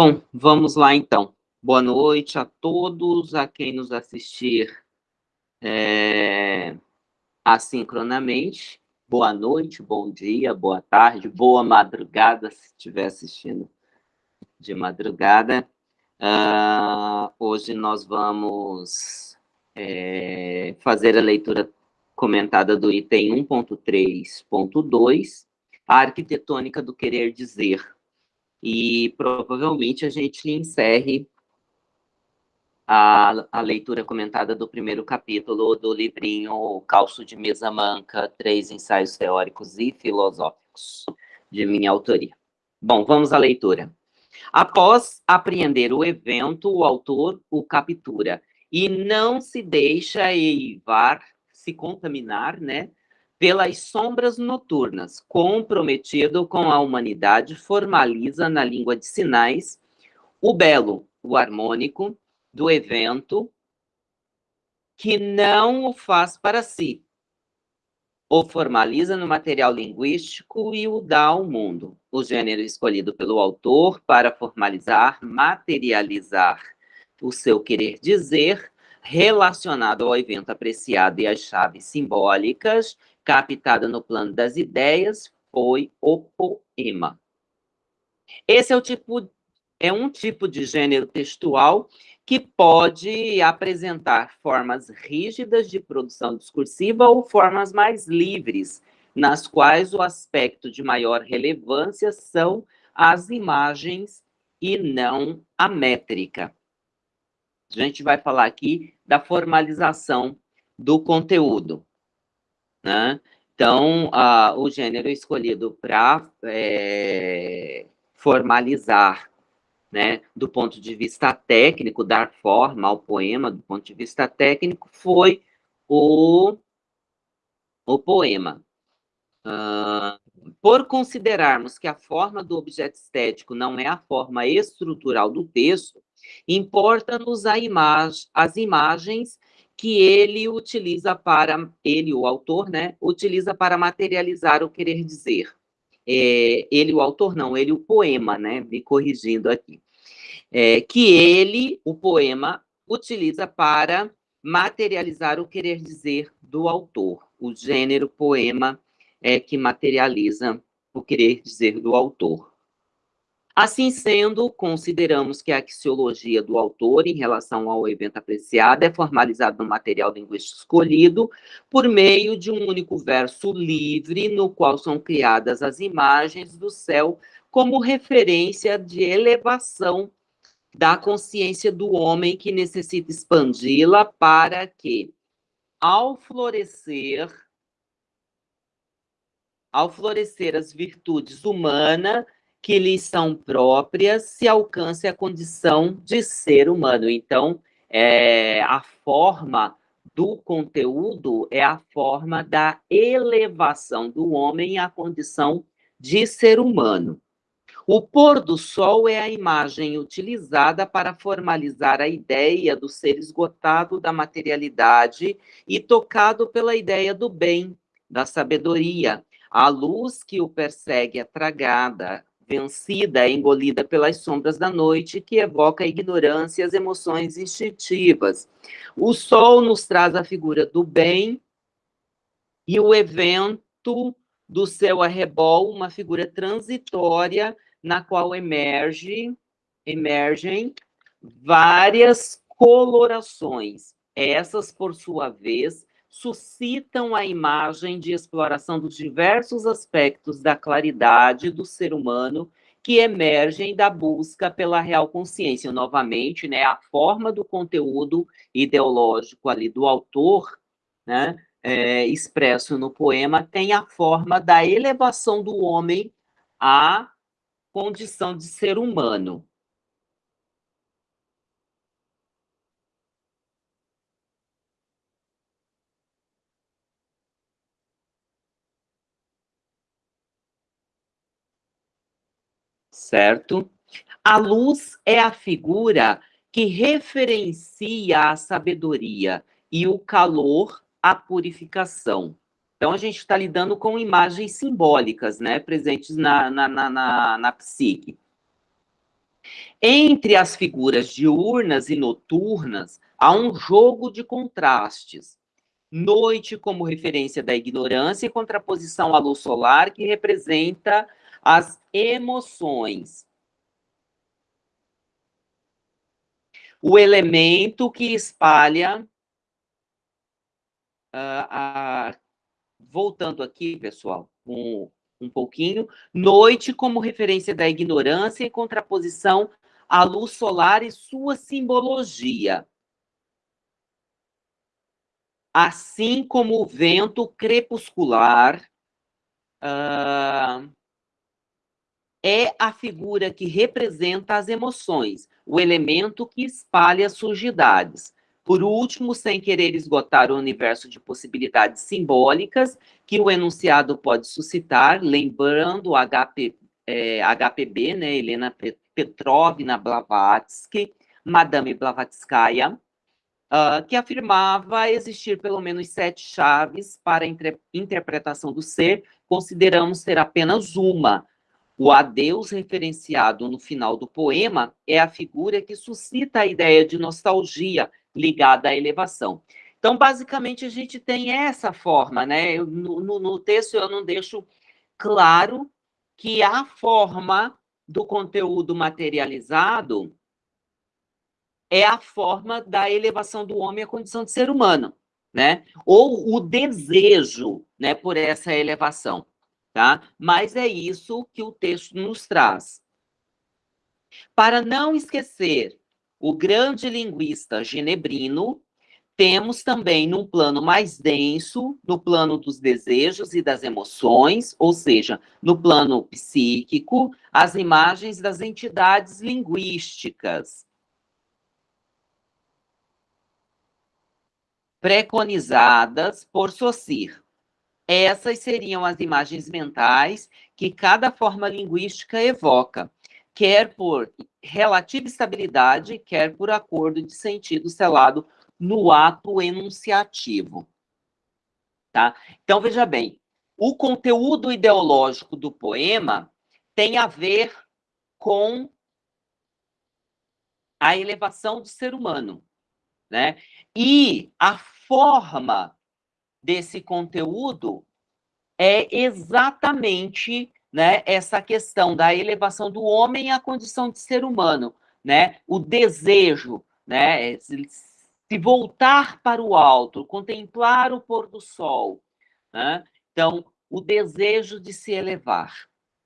Bom, vamos lá então. Boa noite a todos, a quem nos assistir é, assincronamente. Boa noite, bom dia, boa tarde, boa madrugada, se estiver assistindo de madrugada. Uh, hoje nós vamos é, fazer a leitura comentada do item 1.3.2, a arquitetônica do querer dizer. E provavelmente a gente encerre a, a leitura comentada do primeiro capítulo do livrinho Calço de Mesa Manca, Três Ensaios Teóricos e Filosóficos, de minha autoria. Bom, vamos à leitura. Após apreender o evento, o autor o captura e não se deixa eivar, se contaminar, né, pelas sombras noturnas, comprometido com a humanidade, formaliza na língua de sinais o belo, o harmônico do evento, que não o faz para si, o formaliza no material linguístico e o dá ao mundo. O gênero escolhido pelo autor para formalizar, materializar o seu querer dizer, relacionado ao evento apreciado e às chaves simbólicas, captada no plano das ideias foi o poema. Esse é, o tipo, é um tipo de gênero textual que pode apresentar formas rígidas de produção discursiva ou formas mais livres, nas quais o aspecto de maior relevância são as imagens e não a métrica. A gente vai falar aqui da formalização do conteúdo. Né? Então, a, o gênero escolhido para é, formalizar, né, do ponto de vista técnico, dar forma ao poema, do ponto de vista técnico, foi o, o poema. Uh, por considerarmos que a forma do objeto estético não é a forma estrutural do texto, importa-nos as imagens que ele utiliza para, ele, o autor, né, utiliza para materializar o querer dizer. É, ele, o autor, não, ele, o poema, né, me corrigindo aqui. É, que ele, o poema, utiliza para materializar o querer dizer do autor. O gênero poema é que materializa o querer dizer do autor. Assim sendo, consideramos que a axiologia do autor em relação ao evento apreciado é formalizada no material linguístico escolhido por meio de um único verso livre, no qual são criadas as imagens do céu como referência de elevação da consciência do homem que necessita expandi-la para que, ao florescer, ao florescer as virtudes humanas, que lhes são próprias se alcance a condição de ser humano. Então, é, a forma do conteúdo é a forma da elevação do homem à condição de ser humano. O pôr do sol é a imagem utilizada para formalizar a ideia do ser esgotado da materialidade e tocado pela ideia do bem, da sabedoria. A luz que o persegue é tragada, vencida, engolida pelas sombras da noite, que evoca a ignorância e as emoções instintivas. O sol nos traz a figura do bem e o evento do seu arrebol, uma figura transitória na qual emerge, emergem várias colorações. Essas, por sua vez, suscitam a imagem de exploração dos diversos aspectos da claridade do ser humano que emergem da busca pela real consciência. Novamente, né, a forma do conteúdo ideológico ali do autor, né, é, expresso no poema, tem a forma da elevação do homem à condição de ser humano. Certo? A luz é a figura que referencia a sabedoria e o calor, a purificação. Então, a gente está lidando com imagens simbólicas, né, presentes na, na, na, na, na psique. Entre as figuras diurnas e noturnas, há um jogo de contrastes. Noite como referência da ignorância e contraposição à luz solar, que representa as emoções. O elemento que espalha. Uh, uh, voltando aqui, pessoal, um, um pouquinho. Noite como referência da ignorância e contraposição à luz solar e sua simbologia. Assim como o vento crepuscular uh, é a figura que representa as emoções, o elemento que espalha sujidades. Por último, sem querer esgotar o universo de possibilidades simbólicas que o enunciado pode suscitar, lembrando HP, é, HPB, né, Helena Petrovna Blavatsky, Madame Blavatskaya, uh, que afirmava existir pelo menos sete chaves para a interpretação do ser, consideramos ser apenas uma, o adeus referenciado no final do poema é a figura que suscita a ideia de nostalgia ligada à elevação. Então, basicamente, a gente tem essa forma, né? No, no texto eu não deixo claro que a forma do conteúdo materializado é a forma da elevação do homem à condição de ser humano, né? Ou o desejo, né, por essa elevação tá? Mas é isso que o texto nos traz. Para não esquecer o grande linguista genebrino, temos também num plano mais denso, no plano dos desejos e das emoções, ou seja, no plano psíquico, as imagens das entidades linguísticas. Preconizadas por Saussure. Essas seriam as imagens mentais que cada forma linguística evoca, quer por relativa estabilidade, quer por acordo de sentido selado no ato enunciativo. Tá? Então, veja bem, o conteúdo ideológico do poema tem a ver com a elevação do ser humano, né? E a forma desse conteúdo é exatamente né, essa questão da elevação do homem à condição de ser humano, né? O desejo, né? Se voltar para o alto, contemplar o pôr do sol, né? Então, o desejo de se elevar,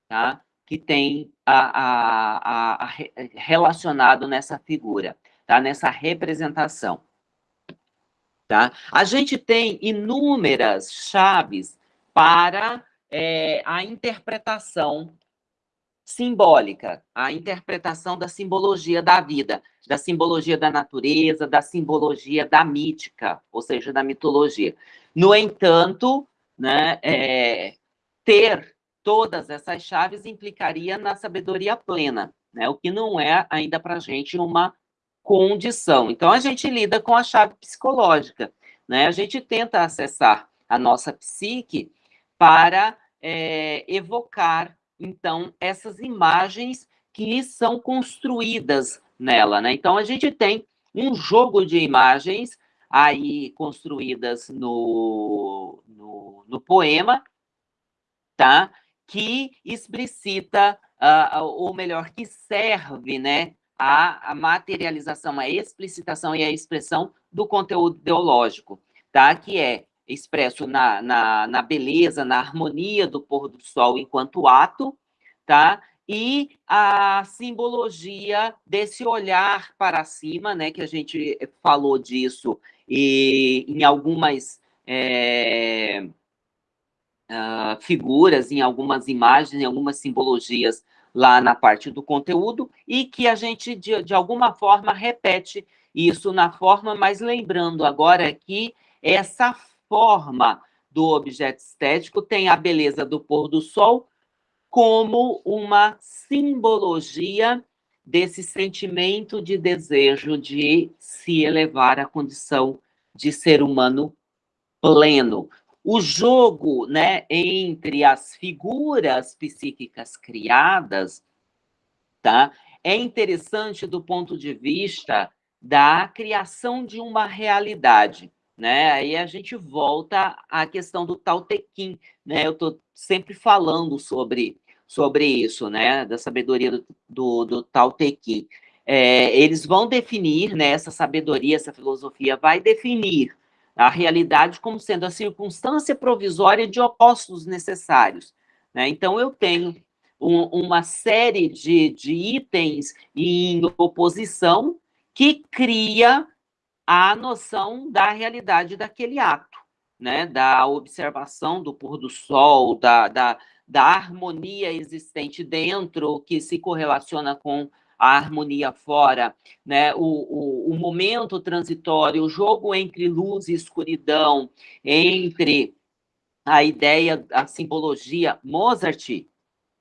tá? Que tem a, a, a, a relacionado nessa figura, tá? Nessa representação. Tá? A gente tem inúmeras chaves para é, a interpretação simbólica, a interpretação da simbologia da vida, da simbologia da natureza, da simbologia da mítica, ou seja, da mitologia. No entanto, né, é, ter todas essas chaves implicaria na sabedoria plena, né, o que não é ainda para a gente uma condição. Então, a gente lida com a chave psicológica, né? A gente tenta acessar a nossa psique para é, evocar, então, essas imagens que são construídas nela, né? Então, a gente tem um jogo de imagens aí construídas no, no, no poema, tá? Que explicita, uh, ou melhor, que serve, né? A, a materialização, a explicitação e a expressão do conteúdo ideológico, tá? que é expresso na, na, na beleza, na harmonia do pôr do sol enquanto ato, tá? e a simbologia desse olhar para cima, né, que a gente falou disso e, em algumas é, uh, figuras, em algumas imagens, em algumas simbologias lá na parte do conteúdo e que a gente, de, de alguma forma, repete isso na forma, mas lembrando agora que essa forma do objeto estético tem a beleza do pôr do sol como uma simbologia desse sentimento de desejo de se elevar à condição de ser humano pleno, o jogo né, entre as figuras psíquicas criadas tá? É interessante do ponto de vista da criação de uma realidade, né? Aí a gente volta à questão do Tao Te Ching, né? Eu estou sempre falando sobre, sobre isso, né? Da sabedoria do, do, do. É, eles vão definir, né? Essa sabedoria, essa filosofia vai definir a realidade como sendo a circunstância provisória de opostos necessários. Né? Então, eu tenho um, uma série de, de itens em oposição que cria a noção da realidade daquele ato, né? da observação do pôr do sol, da, da, da harmonia existente dentro, que se correlaciona com a harmonia fora, né? o, o, o momento transitório, o jogo entre luz e escuridão, entre a ideia, a simbologia. Mozart,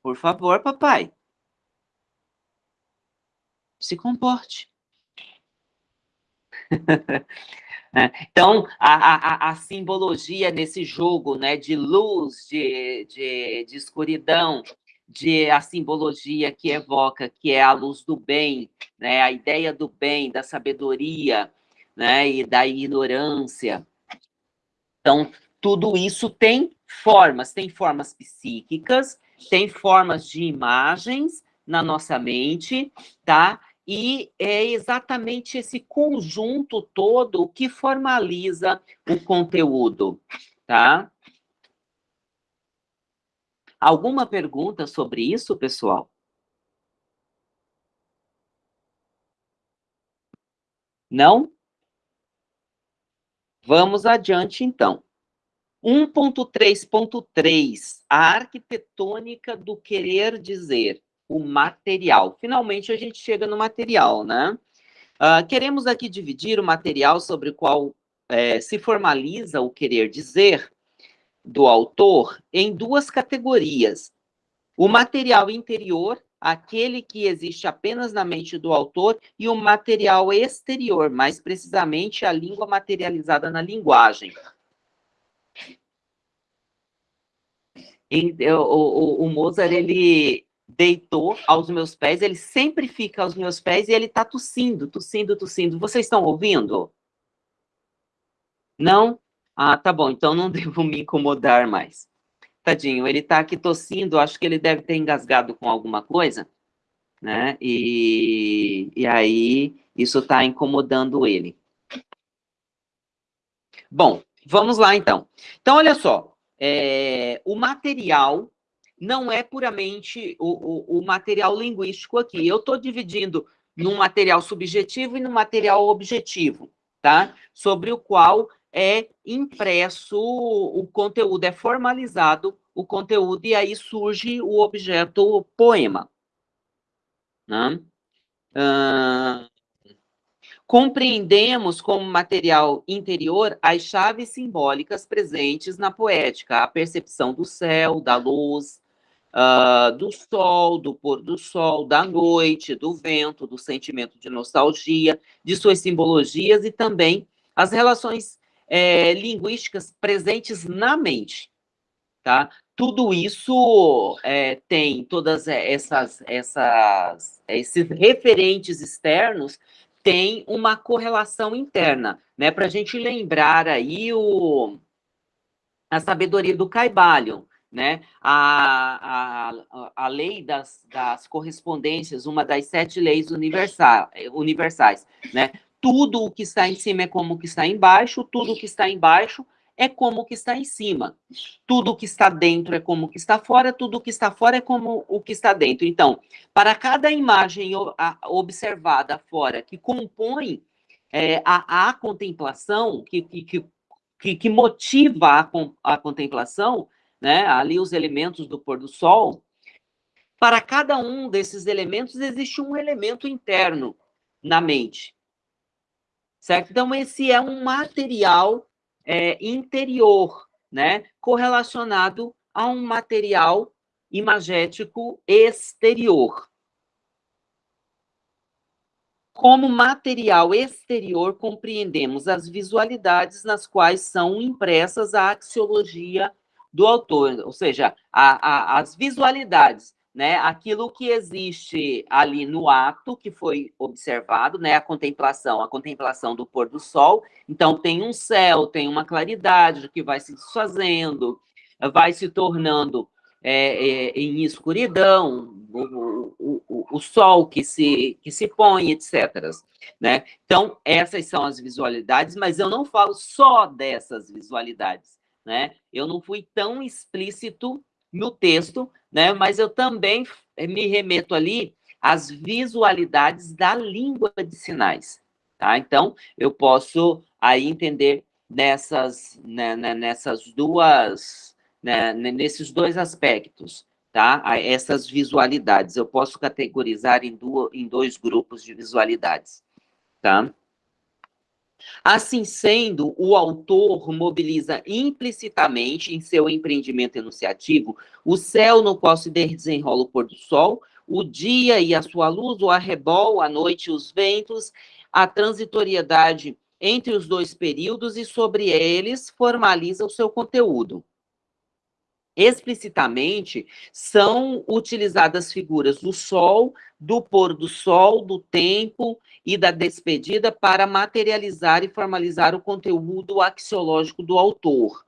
por favor, papai. Se comporte. então, a, a, a, simbologia nesse jogo né, de luz, de, de, de escuridão, de a simbologia que evoca, que é a luz do bem, né, a ideia do bem, da sabedoria né, e da ignorância. Então, tudo isso tem formas, tem formas psíquicas, tem formas de imagens na nossa mente, tá? E é exatamente esse conjunto todo que formaliza o conteúdo, tá? Alguma pergunta sobre isso, pessoal? Não? Vamos adiante, então. 1.3.3, a arquitetônica do querer dizer, o material. Finalmente, a gente chega no material, né? Uh, queremos aqui dividir o material sobre o qual é, se formaliza o querer dizer do autor em duas categorias. O material interior, aquele que existe apenas na mente do autor, e o material exterior, mais precisamente a língua materializada na linguagem. o, o, o Mozart, ele deitou aos meus pés, ele sempre fica aos meus pés e ele está tossindo, tossindo, tossindo. Vocês estão ouvindo? Não? Ah, tá bom, então não devo me incomodar mais. Tadinho, ele está aqui tossindo, acho que ele deve ter engasgado com alguma coisa, né? E, e aí, isso está incomodando ele. Bom, vamos lá então. Então, olha só, é, o material não é puramente o, o, o material linguístico aqui. Eu estou dividindo num material subjetivo e no material objetivo, tá? Sobre o qual é impresso o conteúdo, é formalizado o conteúdo, e aí surge o objeto poema. Né? Uh, Compreendemos como material interior as chaves simbólicas presentes na poética, a percepção do céu, da luz, uh, do sol, do pôr do sol, da noite, do vento, do sentimento de nostalgia, de suas simbologias e também as relações é, linguísticas presentes na mente. Tá? Tudo isso é, tem todas essas, essas, esses referentes externos tem uma correlação interna, né? Para a gente lembrar aí o, a sabedoria do Caibalion, né? A, a, a lei das, das correspondências, uma das sete leis universal, universais, né? Tudo o que está em cima é como o que está embaixo, tudo o que está embaixo é como o que está em cima. Tudo o que está dentro é como o que está fora, tudo o que está fora é como o que está dentro. Então, para cada imagem observada fora que compõe é, a, a, contemplação, que, que, que, que motiva a, a contemplação, né, ali os elementos do pôr do sol, para cada um desses elementos existe um elemento interno na mente. Certo? Então, esse é um material é, interior, né, correlacionado a um material imagético exterior. Como material exterior, compreendemos as visualidades nas quais são impressas a axiologia do autor, ou seja, a, a, as visualidades né, aquilo que existe ali no ato que foi observado, né, a contemplação, a contemplação do pôr do sol. Então, tem um céu, tem uma claridade que vai se desfazendo, vai se tornando é, é, em escuridão, o, o, o, sol que se, que se põe, etc. Né? Então, essas são as visualidades, mas eu não falo só dessas visualidades. Né? Eu não fui tão explícito no texto, né? mas eu também me remeto ali às visualidades da língua de sinais. Tá? Então, eu posso aí entender nessas, né, né nessas duas né, nesses dois aspectos, tá? Essas visualidades. Eu posso categorizar em, duas, em dois grupos de visualidades, tá? Assim sendo, o autor mobiliza implicitamente em seu empreendimento enunciativo o céu no qual se desenrola o pôr do sol, o dia e a sua luz, o arrebol, a noite e os ventos, a transitoriedade entre os dois períodos e sobre eles formaliza o seu conteúdo explicitamente são utilizadas figuras do sol, do pôr do sol, do tempo e da despedida para materializar e formalizar o conteúdo axiológico do autor.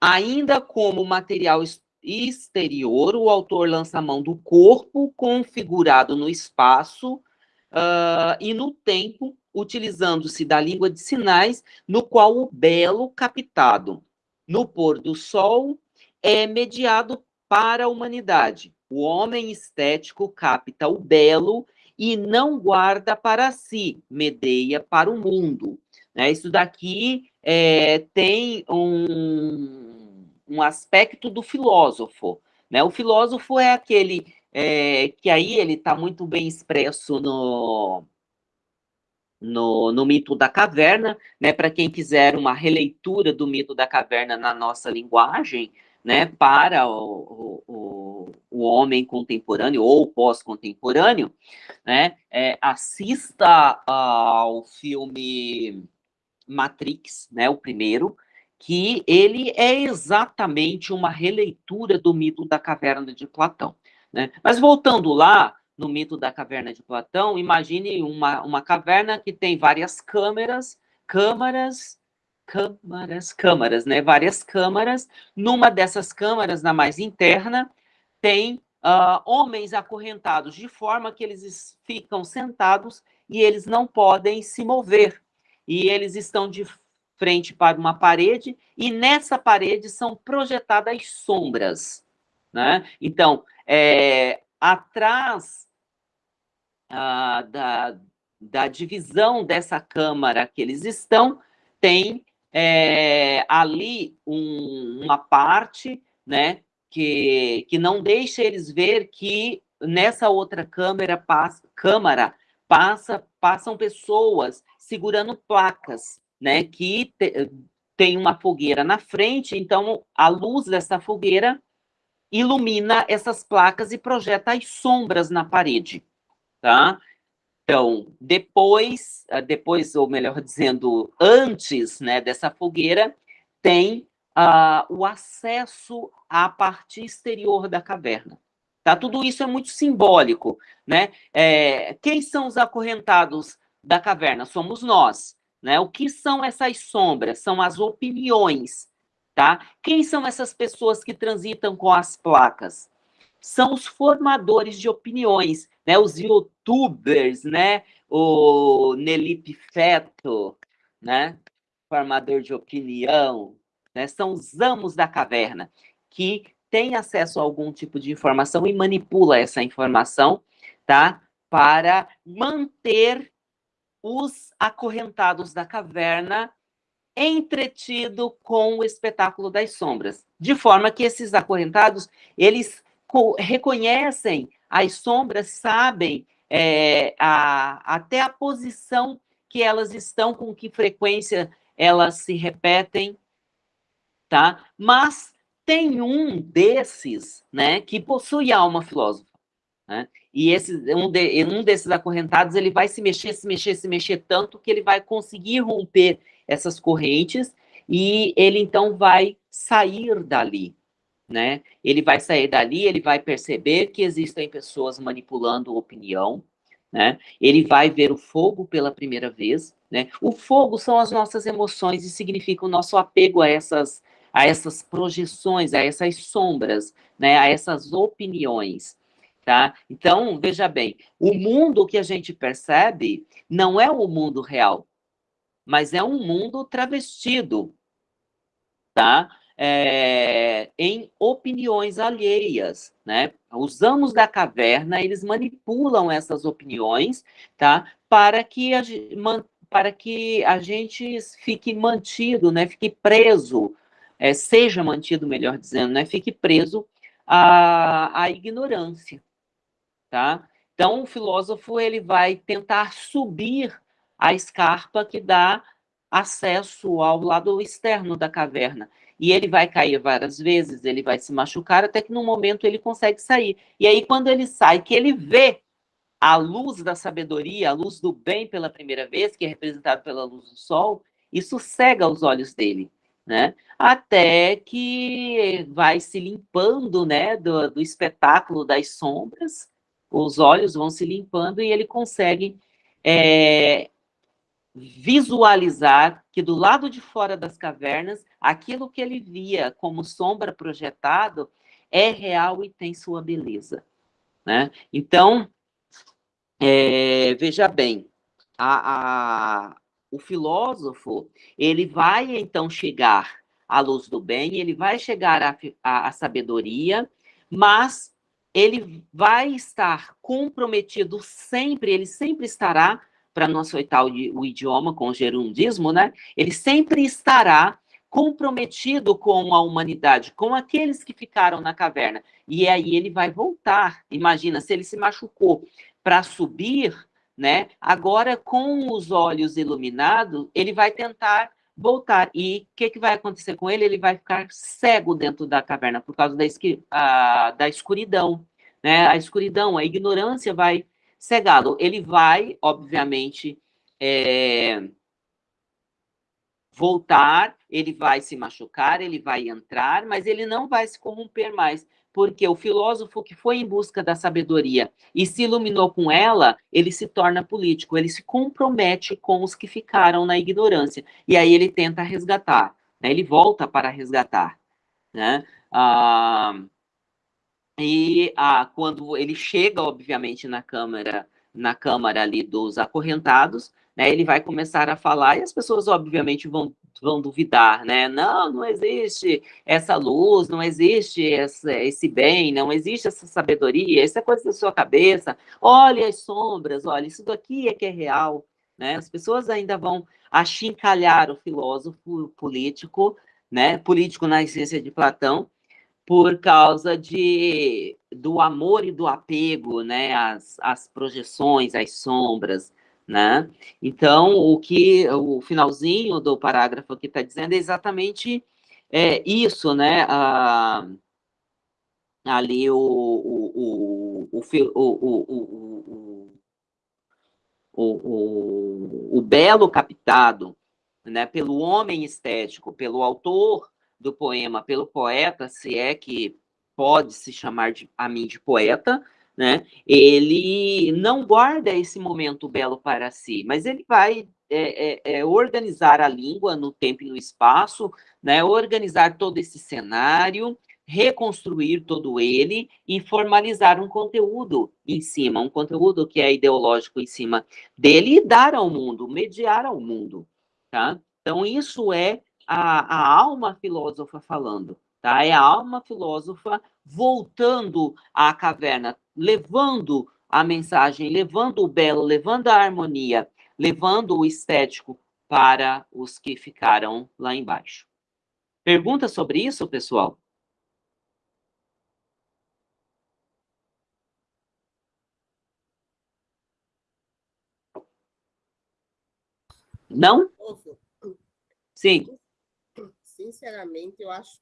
Ainda como material exterior, o autor lança a mão do corpo configurado no espaço uh, e no tempo, utilizando-se da língua de sinais, no qual o belo captado no pôr do sol é mediado para a humanidade. O homem estético capta o belo e não guarda para si, medeia para o mundo. Né? Isso daqui é, tem um, um aspecto do filósofo. Né? O filósofo é aquele é, que aí ele está muito bem expresso no, no, no, mito da caverna, né? Para quem quiser uma releitura do mito da caverna na nossa linguagem, né, para o, o, o homem contemporâneo ou pós-contemporâneo, né, é, assista ao filme Matrix, né, o primeiro, que ele é exatamente uma releitura do mito da caverna de Platão. Né? Mas voltando lá, no mito da caverna de Platão, imagine uma, uma caverna que tem várias câmeras, câmaras câmaras, câmaras, né? Várias câmaras. Numa dessas câmaras, na mais interna, tem uh, homens acorrentados, de forma que eles ficam sentados e eles não podem se mover. E eles estão de frente para uma parede, e nessa parede são projetadas sombras. Né? Então, é, atrás uh, da, da divisão dessa câmara que eles estão, tem é, ali um, uma parte, né, que, que não deixa eles ver que nessa outra câmera passa, câmara passa, passam pessoas segurando placas, né, que te, tem uma fogueira na frente, então a luz dessa fogueira ilumina essas placas e projeta as sombras na parede, tá? Então, depois, ah, depois, ou melhor dizendo, antes né, dessa fogueira, tem uh, o acesso à parte exterior da caverna. Tá? Tudo isso é muito simbólico. Né? É, quem são os acorrentados da caverna? Somos nós. Né? O que são essas sombras? São as opiniões. Tá? Quem são essas pessoas que transitam com as placas? São os formadores de opiniões, né? Os youtubers, né? O Nelipe Feto, né? Formador de opinião, né? São os amos da caverna que têm acesso a algum tipo de informação e manipula essa informação, tá? Para manter os acorrentados da caverna entretido com o espetáculo das sombras, de forma que esses acorrentados, eles reconhecem as sombras sabem é, a, até a posição que elas estão, com que frequência elas se repetem, tá? Mas tem um desses, né, que possui alma filósofa, né? E esse, um, de, um desses acorrentados, ele vai se mexer, se mexer, se mexer tanto que ele vai conseguir romper essas correntes e ele então vai sair dali, né? Ele vai sair dali, ele vai perceber que existem pessoas manipulando opinião, né? Ele vai ver o fogo pela primeira vez, né? O fogo são as nossas emoções e significa o nosso apego a essas a essas projeções, a essas sombras, né? A essas opiniões, tá? Então, veja bem, o mundo que a gente percebe não é o mundo real, mas é um mundo travestido, tá? É, em opiniões alheias, né? Os amos da caverna, eles manipulam essas opiniões, tá? Para que a, para que a gente fique mantido, né? Fique preso, é, seja mantido, melhor dizendo, né? Fique preso à, à ignorância, tá? Então, o filósofo, ele vai tentar subir a escarpa que dá acesso ao lado externo da caverna. E ele vai cair várias vezes, ele vai se machucar, até que no momento ele consegue sair. E aí, quando ele sai, que ele vê a luz da sabedoria, a luz do bem pela primeira vez, que é representado pela luz do sol, isso cega os olhos dele, né? Até que vai se limpando, né, do, do espetáculo das sombras, os olhos vão se limpando e ele consegue é, visualizar que do lado de fora das cavernas, aquilo que ele via como sombra projetado é real e tem sua beleza. Né? Então, é, veja bem, a, a, o filósofo, ele vai então chegar à luz do bem, ele vai chegar à, à, à sabedoria, mas ele vai estar comprometido sempre, ele sempre estará, para não aceitar o, o idioma com o gerundismo, né? Ele sempre estará comprometido com a humanidade, com aqueles que ficaram na caverna. E aí ele vai voltar. Imagina, se ele se machucou para subir, né? Agora, com os olhos iluminados, ele vai tentar voltar. E o que, que vai acontecer com ele? Ele vai ficar cego dentro da caverna por causa da, a, da escuridão. Né? A escuridão, a ignorância vai cegá-lo. Ele vai, obviamente, é, voltar, ele vai se machucar, ele vai entrar, mas ele não vai se corromper mais, porque o filósofo que foi em busca da sabedoria e se iluminou com ela, ele se torna político, ele se compromete com os que ficaram na ignorância, e aí ele tenta resgatar, né? ele volta para resgatar. Né? Ah, e ah, quando ele chega, obviamente, na Câmara, na Câmara ali dos acorrentados, né, ele vai começar a falar e as pessoas, obviamente, vão, vão duvidar, né? Não, não existe essa luz, não existe essa, esse bem, não existe essa sabedoria, isso é coisa da sua cabeça. Olha as sombras, olha, isso daqui é que é real, né? As pessoas ainda vão achincalhar o filósofo político, né? Político na essência de Platão, por causa de, do amor e do apego, né, as, as projeções, as sombras, né? Então, o que o finalzinho do parágrafo que está dizendo é exatamente é, isso, né? Ah, ali o, o, o, o, o, o, o belo captado né, pelo homem estético, pelo autor do poema pelo poeta, se é que pode se chamar de, a mim de poeta, né? Ele não guarda esse momento belo para si, mas ele vai é, é, é, organizar a língua no tempo e no espaço, né? Organizar todo esse cenário, reconstruir todo ele e formalizar um conteúdo em cima, um conteúdo que é ideológico em cima dele e dar ao mundo, mediar ao mundo, tá? Então isso é a, a alma filósofa falando, tá? É a alma filósofa voltando à caverna, levando a mensagem, levando o belo, levando a harmonia, levando o estético para os que ficaram lá embaixo. Pergunta sobre isso, pessoal? Não? Sim sinceramente, eu acho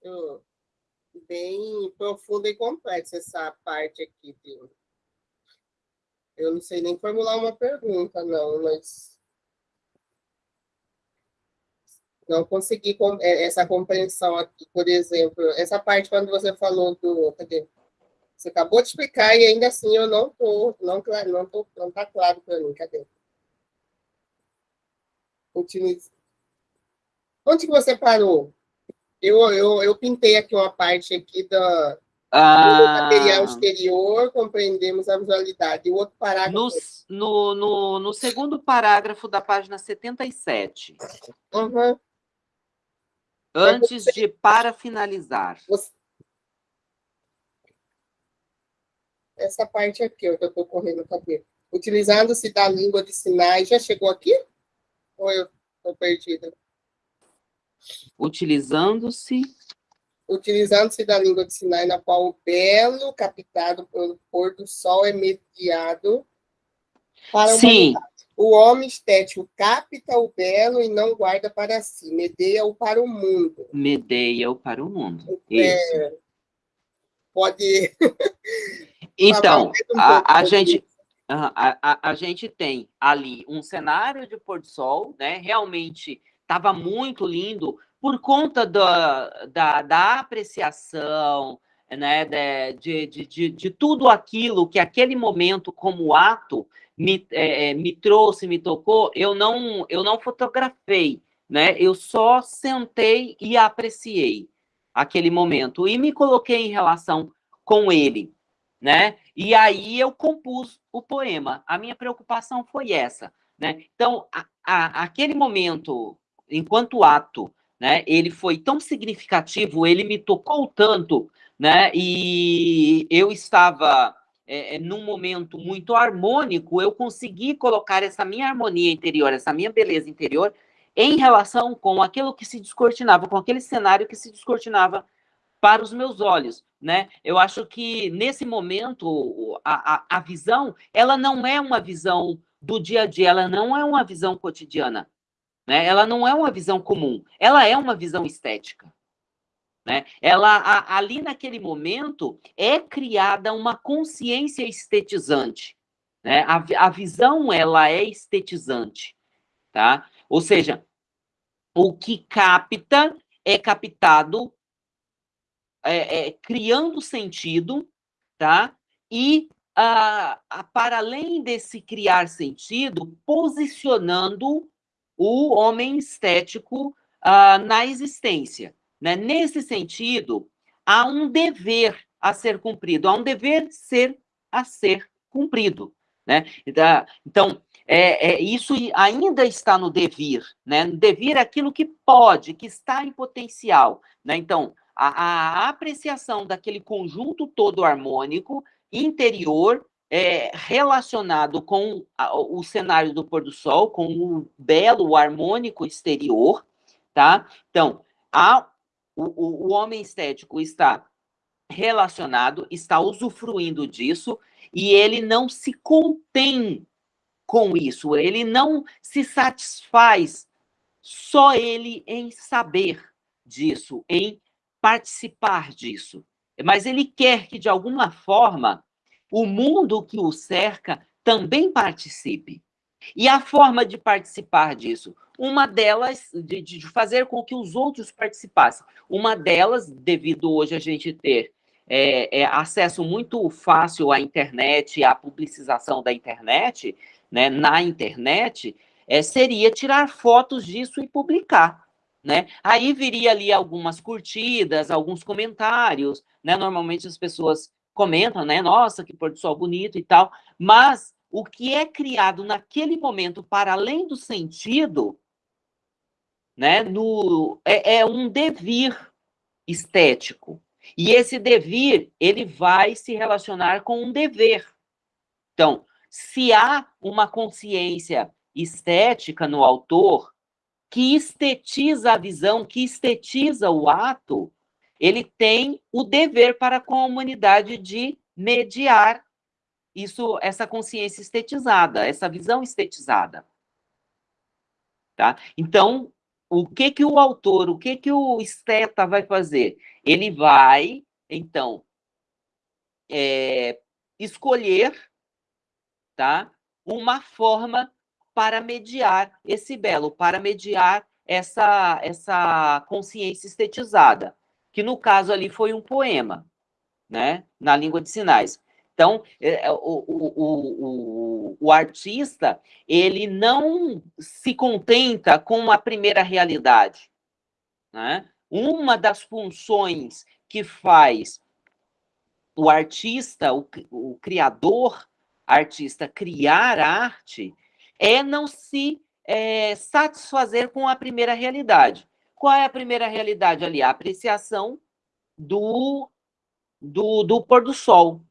bem profunda e complexa essa parte aqui. De... Eu não sei nem formular uma pergunta, não, mas não consegui é, essa compreensão aqui, por exemplo, essa parte quando você falou do, cadê? Você acabou de explicar e ainda assim eu não tô, não não tô, não tá claro para mim, cadê? Utilize. Onde que você parou? Eu, eu, eu pintei aqui uma parte aqui da, ah, do material exterior, compreendemos a visualidade. O outro parágrafo... No, no, no, no segundo parágrafo da página 77. Uhum. Antes você, de para finalizar. Você, essa parte aqui, ó, que eu estou correndo cabelo. Utilizando-se da língua de sinais. Já chegou aqui? Ou eu estou perdida? Utilizando-se. Utilizando-se da língua de sinais, na qual o belo captado pelo pôr do sol é mediado para o Sim. O homem estético capta o belo e não guarda para si, medeia-o para o mundo. Medeia-o para o mundo. É, pode. Então, um a, a gente. A, a, a, gente tem ali um cenário de pôr do sol, né? Realmente estava muito lindo por conta da, da, da apreciação, né? De, de, de, de, tudo aquilo que aquele momento, como ato, me, é, é, me trouxe, me tocou, eu não, eu não fotografei, né? Eu só sentei e apreciei aquele momento e me coloquei em relação com ele, né? E aí eu compus o poema. A minha preocupação foi essa, né? Então, a, a, aquele momento, enquanto ato, né? Ele foi tão significativo, ele me tocou tanto, né? E eu estava é, é, num momento muito harmônico, eu consegui colocar essa minha harmonia interior, essa minha beleza interior, em relação com aquilo que se descortinava, com aquele cenário que se descortinava para os meus olhos, né? Eu acho que nesse momento a, a, a visão, ela não é uma visão do dia a dia, ela não é uma visão cotidiana, né? Ela não é uma visão comum, ela é uma visão estética. Né? Ela, a, ali naquele momento, é criada uma consciência estetizante. Né? A, a visão, ela é estetizante. Tá? Ou seja, o que capta é captado é, é, criando sentido, tá? E, a, a, para além desse criar sentido, posicionando o homem estético a, na existência. Né? Nesse sentido, há um dever a ser cumprido, há um dever ser a ser cumprido. Né? Então, é, é, isso ainda está no devir, né? No devir é aquilo que pode, que está em potencial. Né? Então, a, a apreciação daquele conjunto todo harmônico, interior, é, relacionado com a, o cenário do pôr do sol, com o belo, harmônico exterior, tá? Então, há o, o, homem estético está relacionado, está usufruindo disso, e ele não se contém com isso, ele não se satisfaz só ele em saber disso, em participar disso, mas ele quer que, de alguma forma, o mundo que o cerca também participe. E a forma de participar disso? Uma delas, de, de fazer com que os outros participassem. Uma delas, devido hoje a gente ter é, é, acesso muito fácil à internet, à publicização da internet, né, na internet, é, seria tirar fotos disso e publicar. Né? Aí viria ali algumas curtidas, alguns comentários, né? Normalmente as pessoas comentam, né? Nossa, que pôr do sol bonito e tal, mas o que é criado naquele momento para além do sentido, né, no, é, é um devir estético. E esse devir, ele vai se relacionar com um dever. Então, se há uma consciência estética no autor que estetiza a visão, que estetiza o ato, ele tem o dever para com a humanidade de mediar isso, essa consciência estetizada, essa visão estetizada. Tá? Então, o que que o autor, o que que o esteta vai fazer? Ele vai, então, é, escolher tá? uma forma para mediar esse belo, para mediar essa, essa consciência estetizada, que no caso ali foi um poema, né, na língua de sinais. Então, é, é, o, o, o, o, artista, ele não se contenta com a primeira realidade. Né? Uma das funções que faz o artista, o, o criador artista criar arte, é não se é, satisfazer com a primeira realidade. Qual é a primeira realidade ali? A apreciação do, do, do pôr do sol.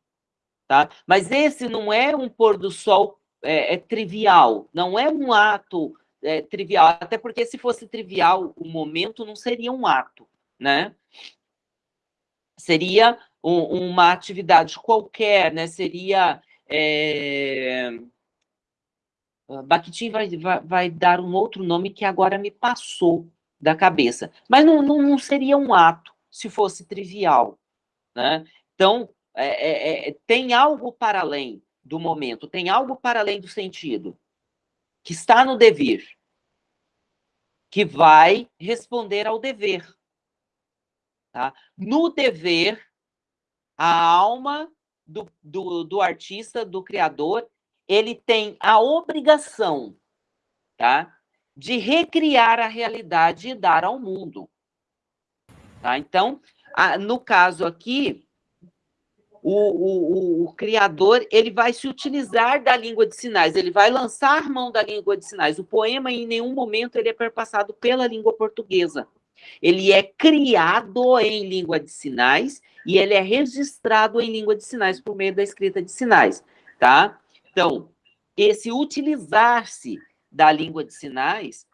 Tá? Mas esse não é um pôr do sol é, é trivial, não é um ato é, trivial, até porque se fosse trivial, o momento não seria um ato, né? Seria um, uma atividade qualquer, né? Seria é... Bakhtin vai, vai, vai, dar um outro nome que agora me passou da cabeça. Mas não, não, não seria um ato se fosse trivial. Né? Então, é, é, é, tem algo para além do momento, tem algo para além do sentido, que está no dever, que vai responder ao dever. Tá? No dever, a alma do, do, do artista, do criador, ele tem a obrigação tá, de recriar a realidade e dar ao mundo. Tá? Então, a, no caso aqui, o, o, o, criador ele vai se utilizar da língua de sinais, ele vai lançar mão da língua de sinais. O poema, em nenhum momento, ele é perpassado pela língua portuguesa. Ele é criado em língua de sinais e ele é registrado em língua de sinais por meio da escrita de sinais, tá? Então, esse utilizar-se da língua de sinais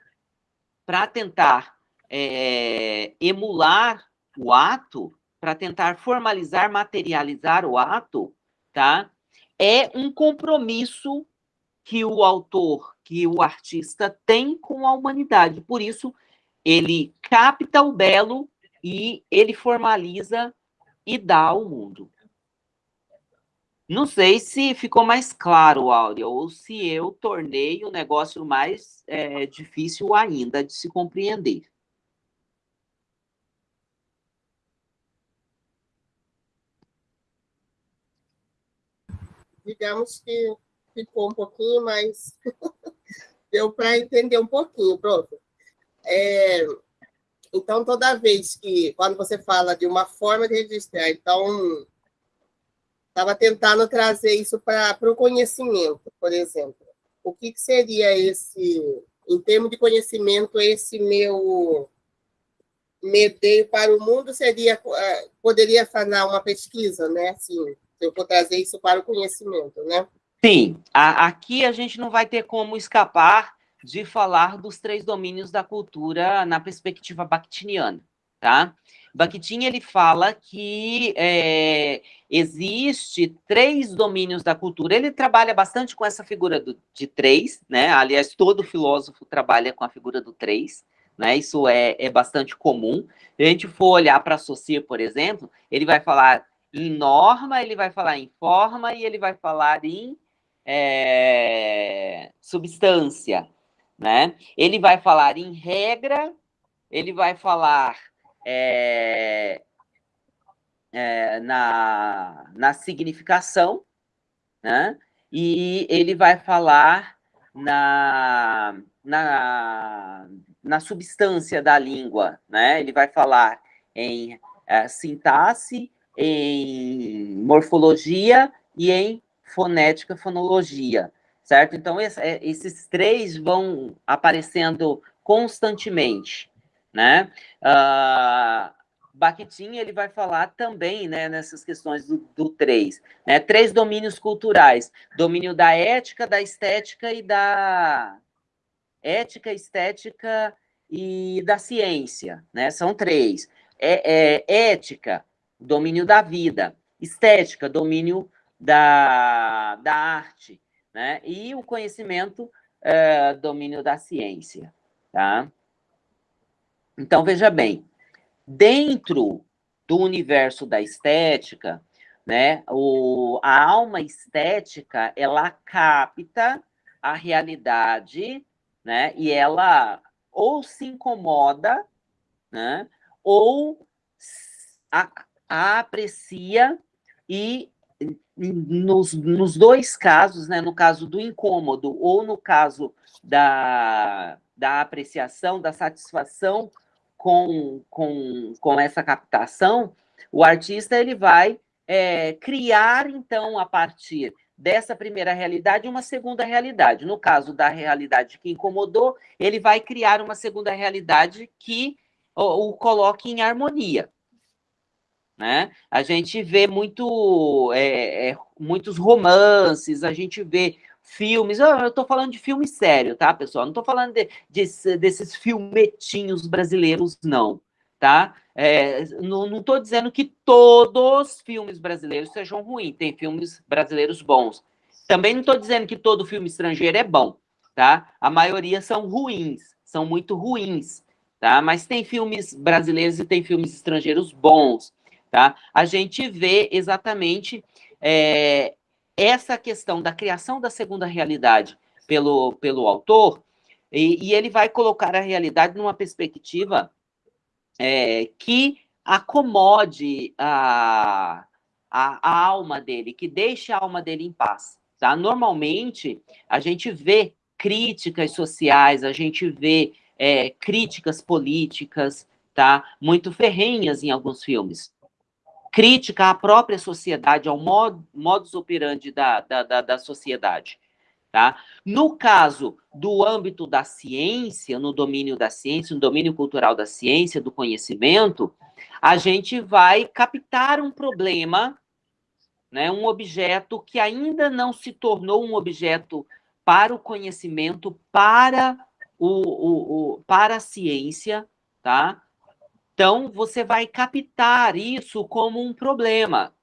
para tentar é, emular o ato, para tentar formalizar, materializar o ato, tá? É um compromisso que o autor, que o artista tem com a humanidade. Por isso, ele capta o belo e ele formaliza e dá ao mundo. Não sei se ficou mais claro, Áurea, ou se eu tornei o negócio mais é, difícil ainda de se compreender. Digamos que ficou um pouquinho mais. Deu para entender um pouquinho, prof. É, então, toda vez que, quando você fala de uma forma de registrar, então, estava tentando trazer isso para o conhecimento, por exemplo. O que, que seria esse, em termos de conhecimento, esse meu medeio para o mundo seria, ah, poderia fazer uma pesquisa, né? Assim, se eu for trazer isso para o conhecimento, né? Sim, a, aqui a gente não vai ter como escapar de falar dos três domínios da cultura na perspectiva bakhtiniana, tá? Bakhtin, ele fala que é, existe três domínios da cultura, ele trabalha bastante com essa figura do, de três, né? Aliás, todo filósofo trabalha com a figura do três, né? Isso é, é bastante comum. Se a gente for olhar para Saussure, por exemplo, ele vai falar em norma, ele vai falar em forma e ele vai falar em é, substância, né? Ele vai falar em regra, ele vai falar é, é, na, na significação, né? E ele vai falar na, na, na substância da língua, né? Ele vai falar em é, sintaxe, em morfologia e em fonética, fonologia certo? Então, é, esses três vão aparecendo constantemente, né? Uh, Bakhtin, ele vai falar também, né, nessas questões do, do três, né? Três domínios culturais, domínio da ética, da estética e da... Ética, estética e da ciência, né? São três. É, é, ética, domínio da vida. Estética, domínio da, da arte né? E o conhecimento, é, domínio da ciência, tá? Então, veja bem, dentro do universo da estética, né, o, a alma estética, ela capta a realidade, né, e ela ou se incomoda, né? Ou a, a aprecia e nos, nos dois casos, né, no caso do incômodo ou no caso da, da apreciação, da satisfação com, com, com essa captação, o artista ele vai é, criar, então, a partir dessa primeira realidade, uma segunda realidade. No caso da realidade que incomodou, ele vai criar uma segunda realidade que o, o coloque em harmonia. Né? A gente vê muito, é, é, muitos romances, a gente vê filmes, eu estou falando de filme sério, tá, pessoal? Não estou falando de, de, desses filmetinhos brasileiros, não, tá? É, não estou dizendo que todos os filmes brasileiros sejam ruins, tem filmes brasileiros bons. Também não estou dizendo que todo filme estrangeiro é bom, tá? A maioria são ruins, são muito ruins, tá? Mas tem filmes brasileiros e tem filmes estrangeiros bons. Tá? A gente vê exatamente é, essa questão da criação da segunda realidade pelo, pelo autor, e, e ele vai colocar a realidade numa perspectiva é, que acomode a, a, a, alma dele, que deixe a alma dele em paz. Tá? Normalmente, a gente vê críticas sociais, a gente vê é, críticas políticas, tá? muito ferrenhas em alguns filmes crítica à própria sociedade, ao mod, modus operandi da, da, da, da sociedade. Tá? No caso do âmbito da ciência, no domínio da ciência, no domínio cultural da ciência, do conhecimento, a gente vai captar um problema, né, um objeto que ainda não se tornou um objeto para o conhecimento, para, o, o, o para a ciência, tá? Então, você vai captar isso como um problema.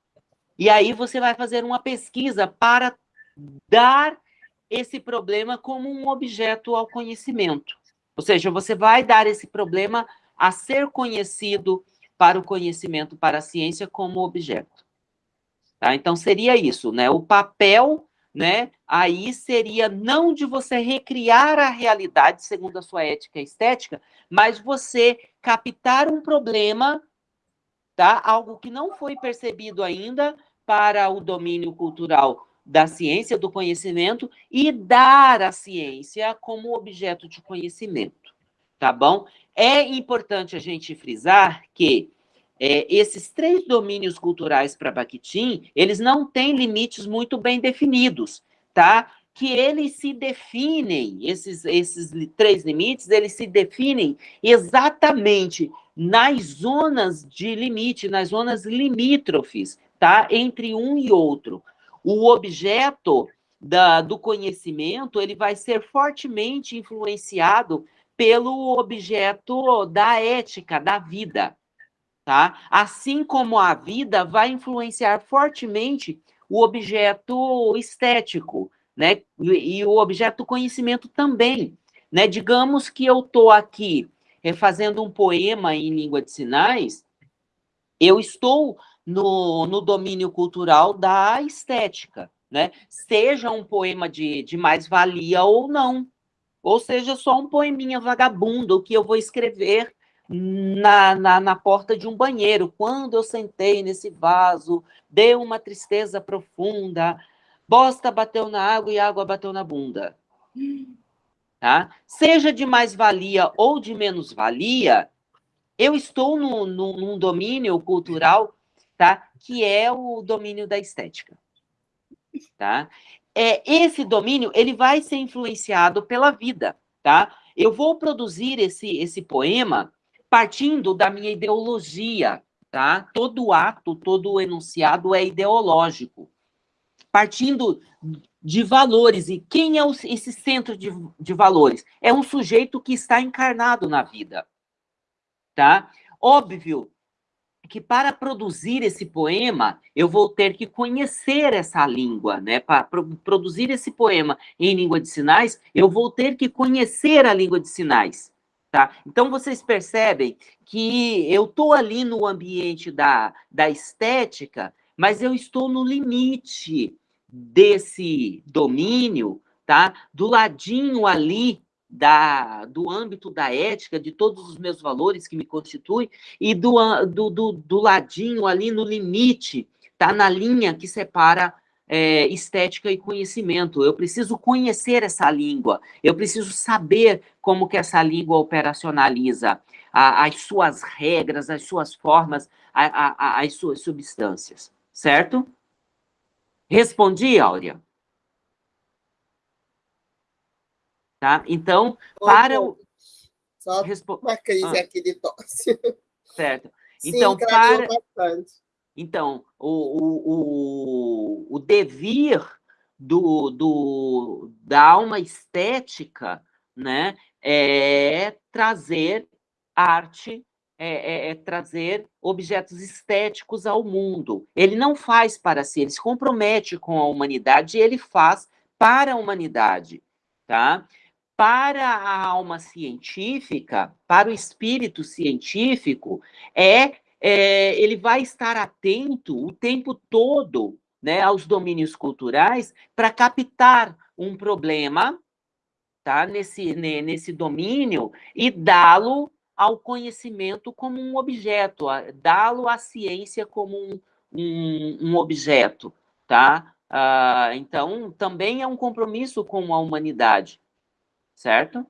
E aí você vai fazer uma pesquisa para dar esse problema como um objeto ao conhecimento. Ou seja, você vai dar esse problema a ser conhecido para o conhecimento, para a ciência, como objeto. Tá? Então, seria isso, né? O papel né? Aí seria não de você recriar a realidade segundo a sua ética estética, mas você captar um problema, tá? Algo que não foi percebido ainda para o domínio cultural da ciência, do conhecimento, e dar a ciência como objeto de conhecimento, tá bom? É importante a gente frisar que é, esses três domínios culturais para Bakhtin, eles não têm limites muito bem definidos, tá? Que eles se definem, esses, esses três limites, eles se definem exatamente nas zonas de limite, nas zonas limítrofes, tá? Entre um e outro. O objeto da, do conhecimento, ele vai ser fortemente influenciado pelo objeto da ética, da vida, tá? Assim como a vida vai influenciar fortemente o objeto estético, né? E, e o objeto conhecimento também, né? Digamos que eu estou aqui é, fazendo um poema em língua de sinais, eu estou no, no domínio cultural da estética, né? Seja um poema de, de mais-valia ou não, ou seja, só um poeminha vagabundo que eu vou escrever na, na, na, porta de um banheiro. Quando eu sentei nesse vaso, deu uma tristeza profunda. Bosta bateu na água e água bateu na bunda. Tá? Seja de mais-valia ou de menos-valia, eu estou no, no, num domínio cultural tá? que é o domínio da estética. Tá? É, esse domínio ele vai ser influenciado pela vida. Tá? Eu vou produzir esse, esse poema partindo da minha ideologia, tá? Todo ato, todo enunciado é ideológico. Partindo de valores. E quem é esse centro de, de valores? É um sujeito que está encarnado na vida, tá? Óbvio que para produzir esse poema, eu vou ter que conhecer essa língua, né? Para pro produzir esse poema em língua de sinais, eu vou ter que conhecer a língua de sinais. Tá? Então, vocês percebem que eu estou ali no ambiente da, da estética, mas eu estou no limite desse domínio, tá? do ladinho ali da, do âmbito da ética, de todos os meus valores que me constituem, e do, do, do, do ladinho ali no limite, tá na linha que separa é, estética e conhecimento. Eu preciso conhecer essa língua, eu preciso saber como que essa língua operacionaliza a, as suas regras, as suas formas, a, a, as suas substâncias, certo? Respondi, Áurea? Tá? Então, para o... Só Respo... uma crise ah. aqui de tosse. Certo. Então, Sim, para... Bastante. Então, o, o, o, devir do, do, da alma estética né, é trazer arte, é, é, é, trazer objetos estéticos ao mundo. Ele não faz para si, ele se compromete com a humanidade ele faz para a humanidade. Tá? Para a alma científica, para o espírito científico, é é, ele vai estar atento o tempo todo né, aos domínios culturais para captar um problema tá, nesse, nesse domínio e dá-lo ao conhecimento como um objeto, dá-lo à ciência como um, um, um objeto. Tá? Ah, então, também é um compromisso com a humanidade, certo?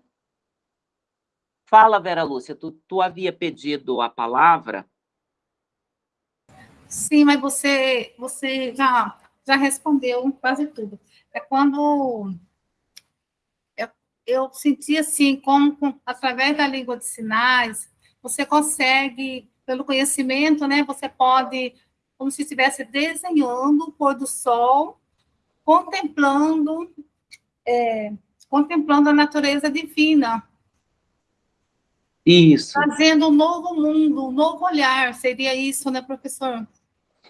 Fala, Vera Lúcia, tu, tu havia pedido a palavra? Sim, mas você, você já, já respondeu quase tudo. É quando eu, eu senti assim, como através da língua de sinais, você consegue, pelo conhecimento, né, você pode, como se estivesse desenhando o pôr do sol, contemplando, é, contemplando a natureza divina. Isso. Fazendo um novo mundo, um novo olhar, seria isso, né, professor?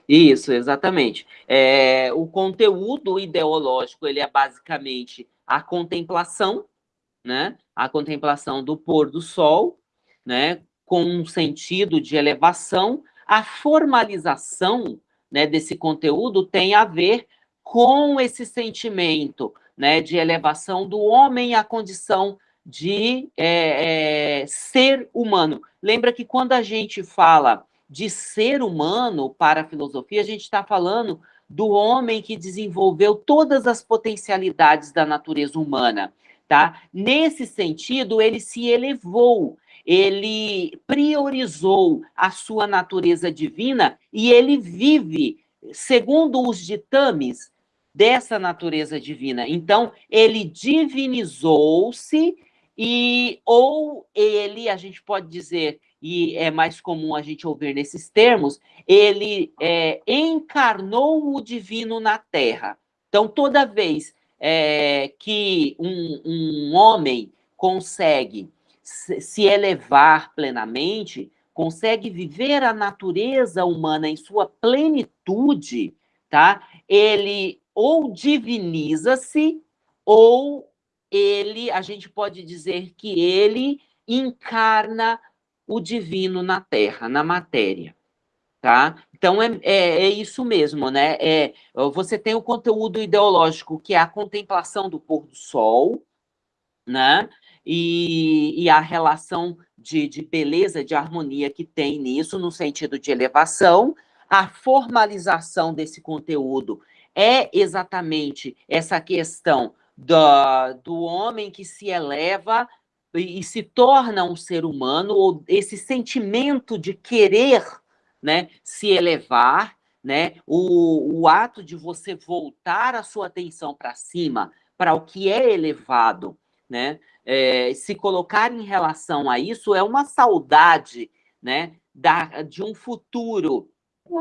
Isso, exatamente. É, o conteúdo ideológico, ele é basicamente a contemplação, né? A contemplação do pôr do sol, né? Com um sentido de elevação. A formalização né, desse conteúdo tem a ver com esse sentimento né, de elevação do homem à condição de é, é, ser humano. Lembra que quando a gente fala de ser humano para a filosofia, a gente está falando do homem que desenvolveu todas as potencialidades da natureza humana, tá? Nesse sentido, ele se elevou, ele priorizou a sua natureza divina e ele vive segundo os ditames dessa natureza divina. Então, ele divinizou-se e ou ele, a gente pode dizer, e é mais comum a gente ouvir nesses termos, ele é, encarnou o divino na terra. Então, toda vez é, que um, um, homem consegue se elevar plenamente, consegue viver a natureza humana em sua plenitude, tá? Ele ou diviniza-se, ou ele, a gente pode dizer que ele encarna o divino na Terra, na matéria. Tá? Então, é, é, é, isso mesmo, né? É, você tem o conteúdo ideológico, que é a contemplação do pôr do sol, né? E, e a relação de, de beleza, de harmonia que tem nisso, no sentido de elevação. A formalização desse conteúdo é exatamente essa questão do, do homem que se eleva e, se torna um ser humano, ou esse sentimento de querer né, se elevar, né, o, o ato de você voltar a sua atenção para cima, para o que é elevado, né, é, se colocar em relação a isso é uma saudade né, da, de um futuro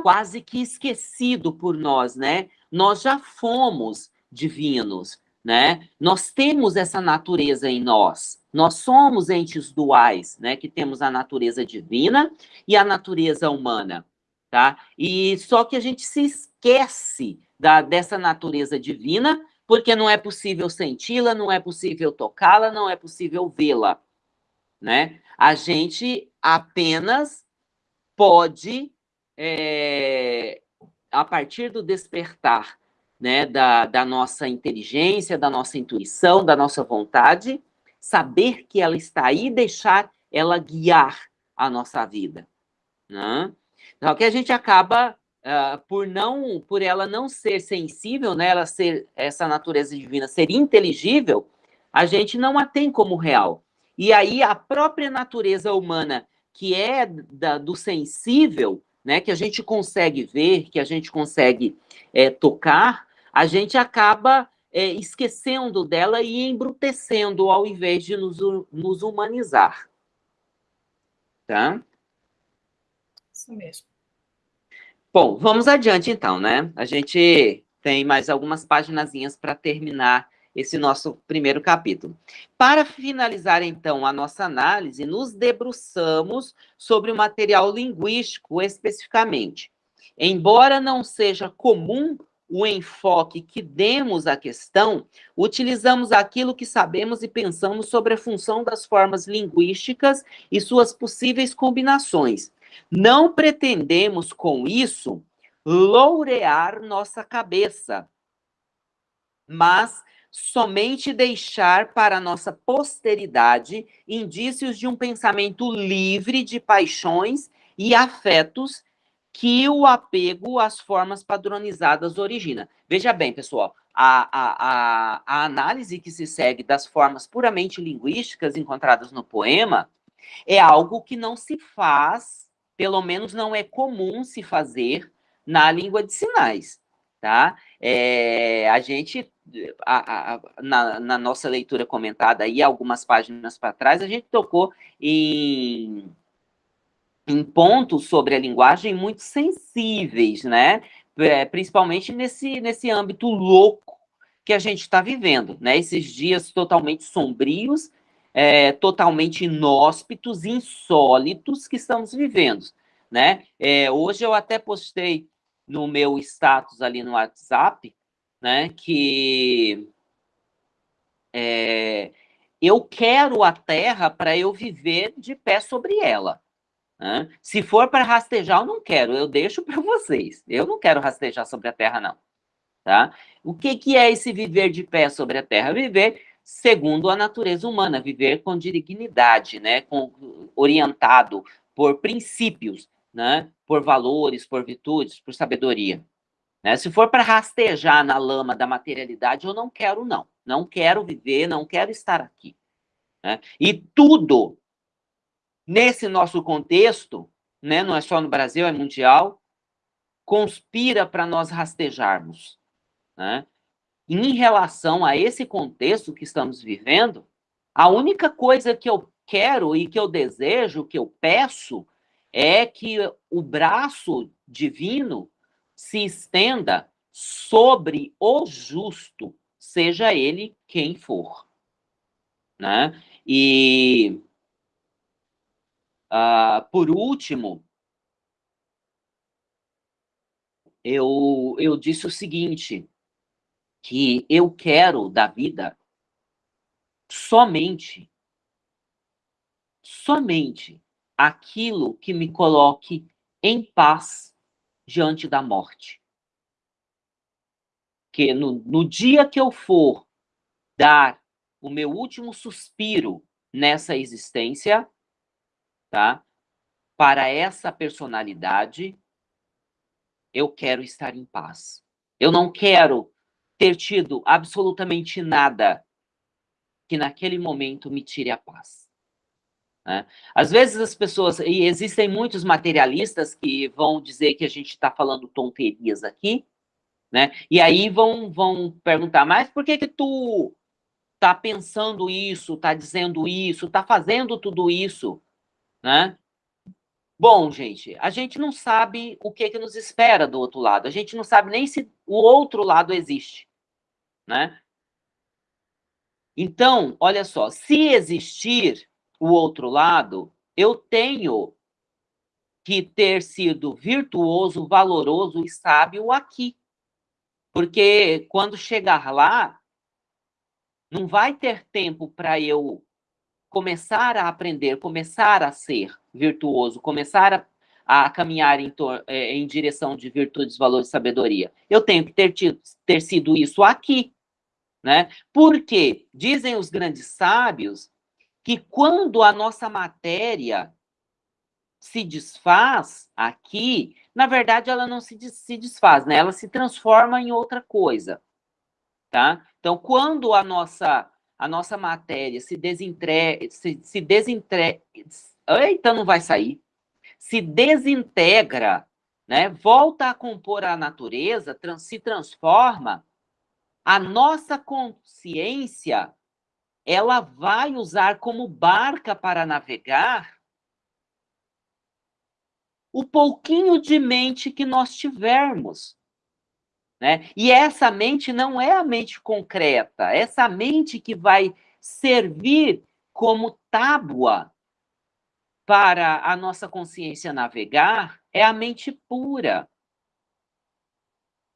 quase que esquecido por nós, né? Nós já fomos divinos, né? Nós temos essa natureza em nós. Nós somos entes duais, né? Que temos a natureza divina e a natureza humana, tá? E só que a gente se esquece da, dessa natureza divina porque não é possível senti-la, não é possível tocá-la, não é possível vê-la, né? A gente apenas pode, é, a partir do despertar né, da, da nossa inteligência, da nossa intuição, da nossa vontade, saber que ela está aí e deixar ela guiar a nossa vida. Né? Então, que a gente acaba, uh, por não, por ela não ser sensível, né, ela ser, essa natureza divina ser inteligível, a gente não a tem como real. E aí a própria natureza humana, que é da, do sensível, né, que a gente consegue ver, que a gente consegue é, tocar, a gente acaba é, esquecendo dela e embrutecendo ao invés de nos, nos humanizar. Tá? Isso mesmo. Bom, vamos adiante então, né? A gente tem mais algumas páginas para terminar esse nosso primeiro capítulo. Para finalizar, então, a nossa análise, nos debruçamos sobre o material linguístico especificamente. Embora não seja comum o enfoque que demos à questão, utilizamos aquilo que sabemos e pensamos sobre a função das formas linguísticas e suas possíveis combinações. Não pretendemos, com isso, lourear nossa cabeça, mas somente deixar para nossa posteridade indícios de um pensamento livre de paixões e afetos que o apego às formas padronizadas origina. Veja bem, pessoal, a, a, a, a análise que se segue das formas puramente linguísticas encontradas no poema é algo que não se faz, pelo menos não é comum se fazer na língua de sinais, tá? É, a gente a, a, na, na, nossa leitura comentada aí, algumas páginas para trás, a gente tocou em, em pontos sobre a linguagem muito sensíveis, né? É, principalmente nesse, nesse âmbito louco que a gente está vivendo, né? Esses dias totalmente sombrios, é, totalmente inóspitos, insólitos que estamos vivendo, né? É, hoje eu até postei no meu status ali no WhatsApp, né, que é, eu quero a terra para eu viver de pé sobre ela. Né? Se for para rastejar, eu não quero, eu deixo para vocês. Eu não quero rastejar sobre a terra, não. Tá? O que, que é esse viver de pé sobre a terra? Viver segundo a natureza humana, viver com dignidade, né? com, orientado por princípios, né? por valores, por virtudes, por sabedoria. Né? Se for para rastejar na lama da materialidade, eu não quero, não. Não quero viver, não quero estar aqui. Né? E tudo, nesse nosso contexto, né, não é só no Brasil, é mundial, conspira para nós rastejarmos. Né? Em relação a esse contexto que estamos vivendo, a única coisa que eu quero e que eu desejo, que eu peço, é que o braço divino se estenda sobre o justo, seja ele quem for. Né? E, uh, por último, eu, eu disse o seguinte, que eu quero da vida somente, somente aquilo que me coloque em paz diante da morte. Que no, no dia que eu for dar o meu último suspiro nessa existência, tá? Para essa personalidade, eu quero estar em paz. Eu não quero ter tido absolutamente nada que naquele momento me tire a paz. Né? Às vezes as pessoas, e existem muitos materialistas que vão dizer que a gente está falando tonterias aqui, né? E aí vão, vão perguntar, mas por que que tu está pensando isso, está dizendo isso, está fazendo tudo isso, né? Bom, gente, a gente não sabe o que, que nos espera do outro lado. A gente não sabe nem se o outro lado existe, né? Então, olha só, se existir, o outro lado, eu tenho que ter sido virtuoso, valoroso e sábio aqui. Porque quando chegar lá, não vai ter tempo para eu começar a aprender, começar a ser virtuoso, começar a, a caminhar em, é, em, direção de virtudes, valores e sabedoria. Eu tenho que ter, tido, ter sido isso aqui. Né? Porque, dizem os grandes sábios, que quando a nossa matéria se desfaz aqui, na verdade ela não se, se desfaz, né? Ela se transforma em outra coisa, tá? Então, quando a nossa a nossa matéria se desintegra, se, se desintegra, eita, não vai sair, se desintegra, né? Volta a compor a natureza, trans, se transforma, a nossa consciência ela vai usar como barca para navegar o pouquinho de mente que nós tivermos. Né? E essa mente não é a mente concreta, essa mente que vai servir como tábua para a nossa consciência navegar é a mente pura.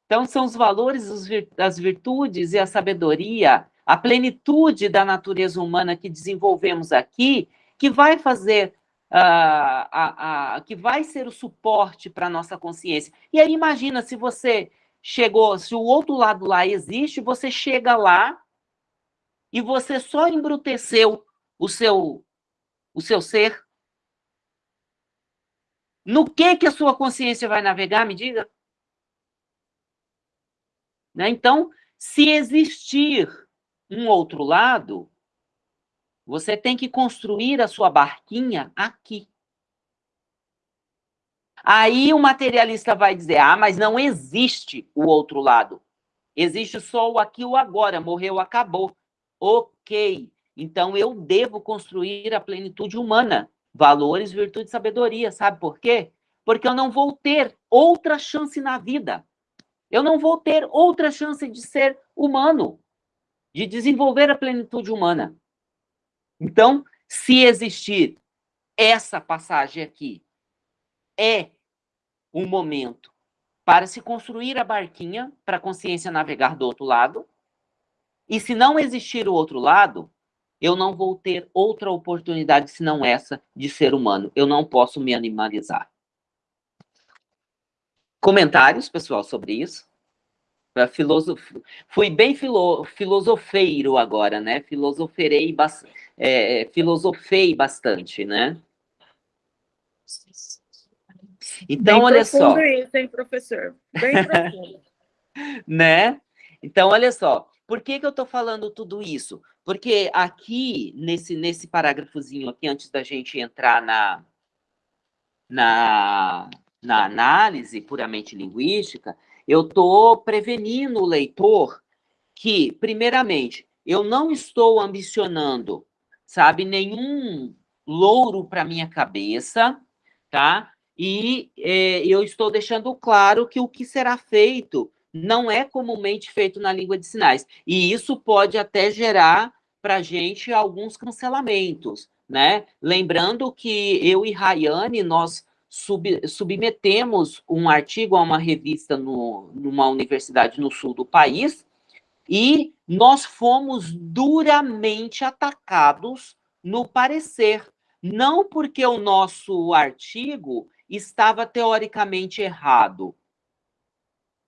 Então, são os valores, as virtudes e a sabedoria, a plenitude da natureza humana que desenvolvemos aqui, que vai fazer Uh, a, a, que vai ser o suporte para a nossa consciência. E aí imagina se você chegou, se o outro lado lá existe, você chega lá e você só embruteceu o seu o seu ser. No que que a sua consciência vai navegar, me diga? Né? Então, se existir um outro lado, você tem que construir a sua barquinha aqui. Aí o materialista vai dizer: ah, mas não existe o outro lado. Existe só o aqui o agora. Morreu, acabou. Ok. Então eu devo construir a plenitude humana. Valores, virtude e sabedoria. Sabe por quê? Porque eu não vou ter outra chance na vida. Eu não vou ter outra chance de ser humano, de desenvolver a plenitude humana. Então, se existir essa passagem aqui, é um momento para se construir a barquinha para a consciência navegar do outro lado. E se não existir o outro lado, eu não vou ter outra oportunidade senão essa de ser humano. Eu não posso me animalizar. Comentários, pessoal, sobre isso? Filosof... Fui bem filo... filosofeiro agora, né? Bastante é, filosofei bastante, né? Então, Bem olha só. isso, hein, professor? Bem profundo. né? Então, olha só. Por que, que eu estou falando tudo isso? Porque aqui, nesse, nesse parágrafozinho aqui, antes da gente entrar na, na, na análise puramente linguística, eu estou prevenindo o leitor que, primeiramente, eu não estou ambicionando sabe? Nenhum louro para minha cabeça, tá? E é, eu estou deixando claro que o que será feito não é comumente feito na língua de sinais. E isso pode até gerar para a gente alguns cancelamentos, né? Lembrando que eu e Rayane, nós sub, submetemos um artigo a uma revista no, numa universidade no sul do país, e nós fomos duramente atacados no parecer, não porque o nosso artigo estava teoricamente errado,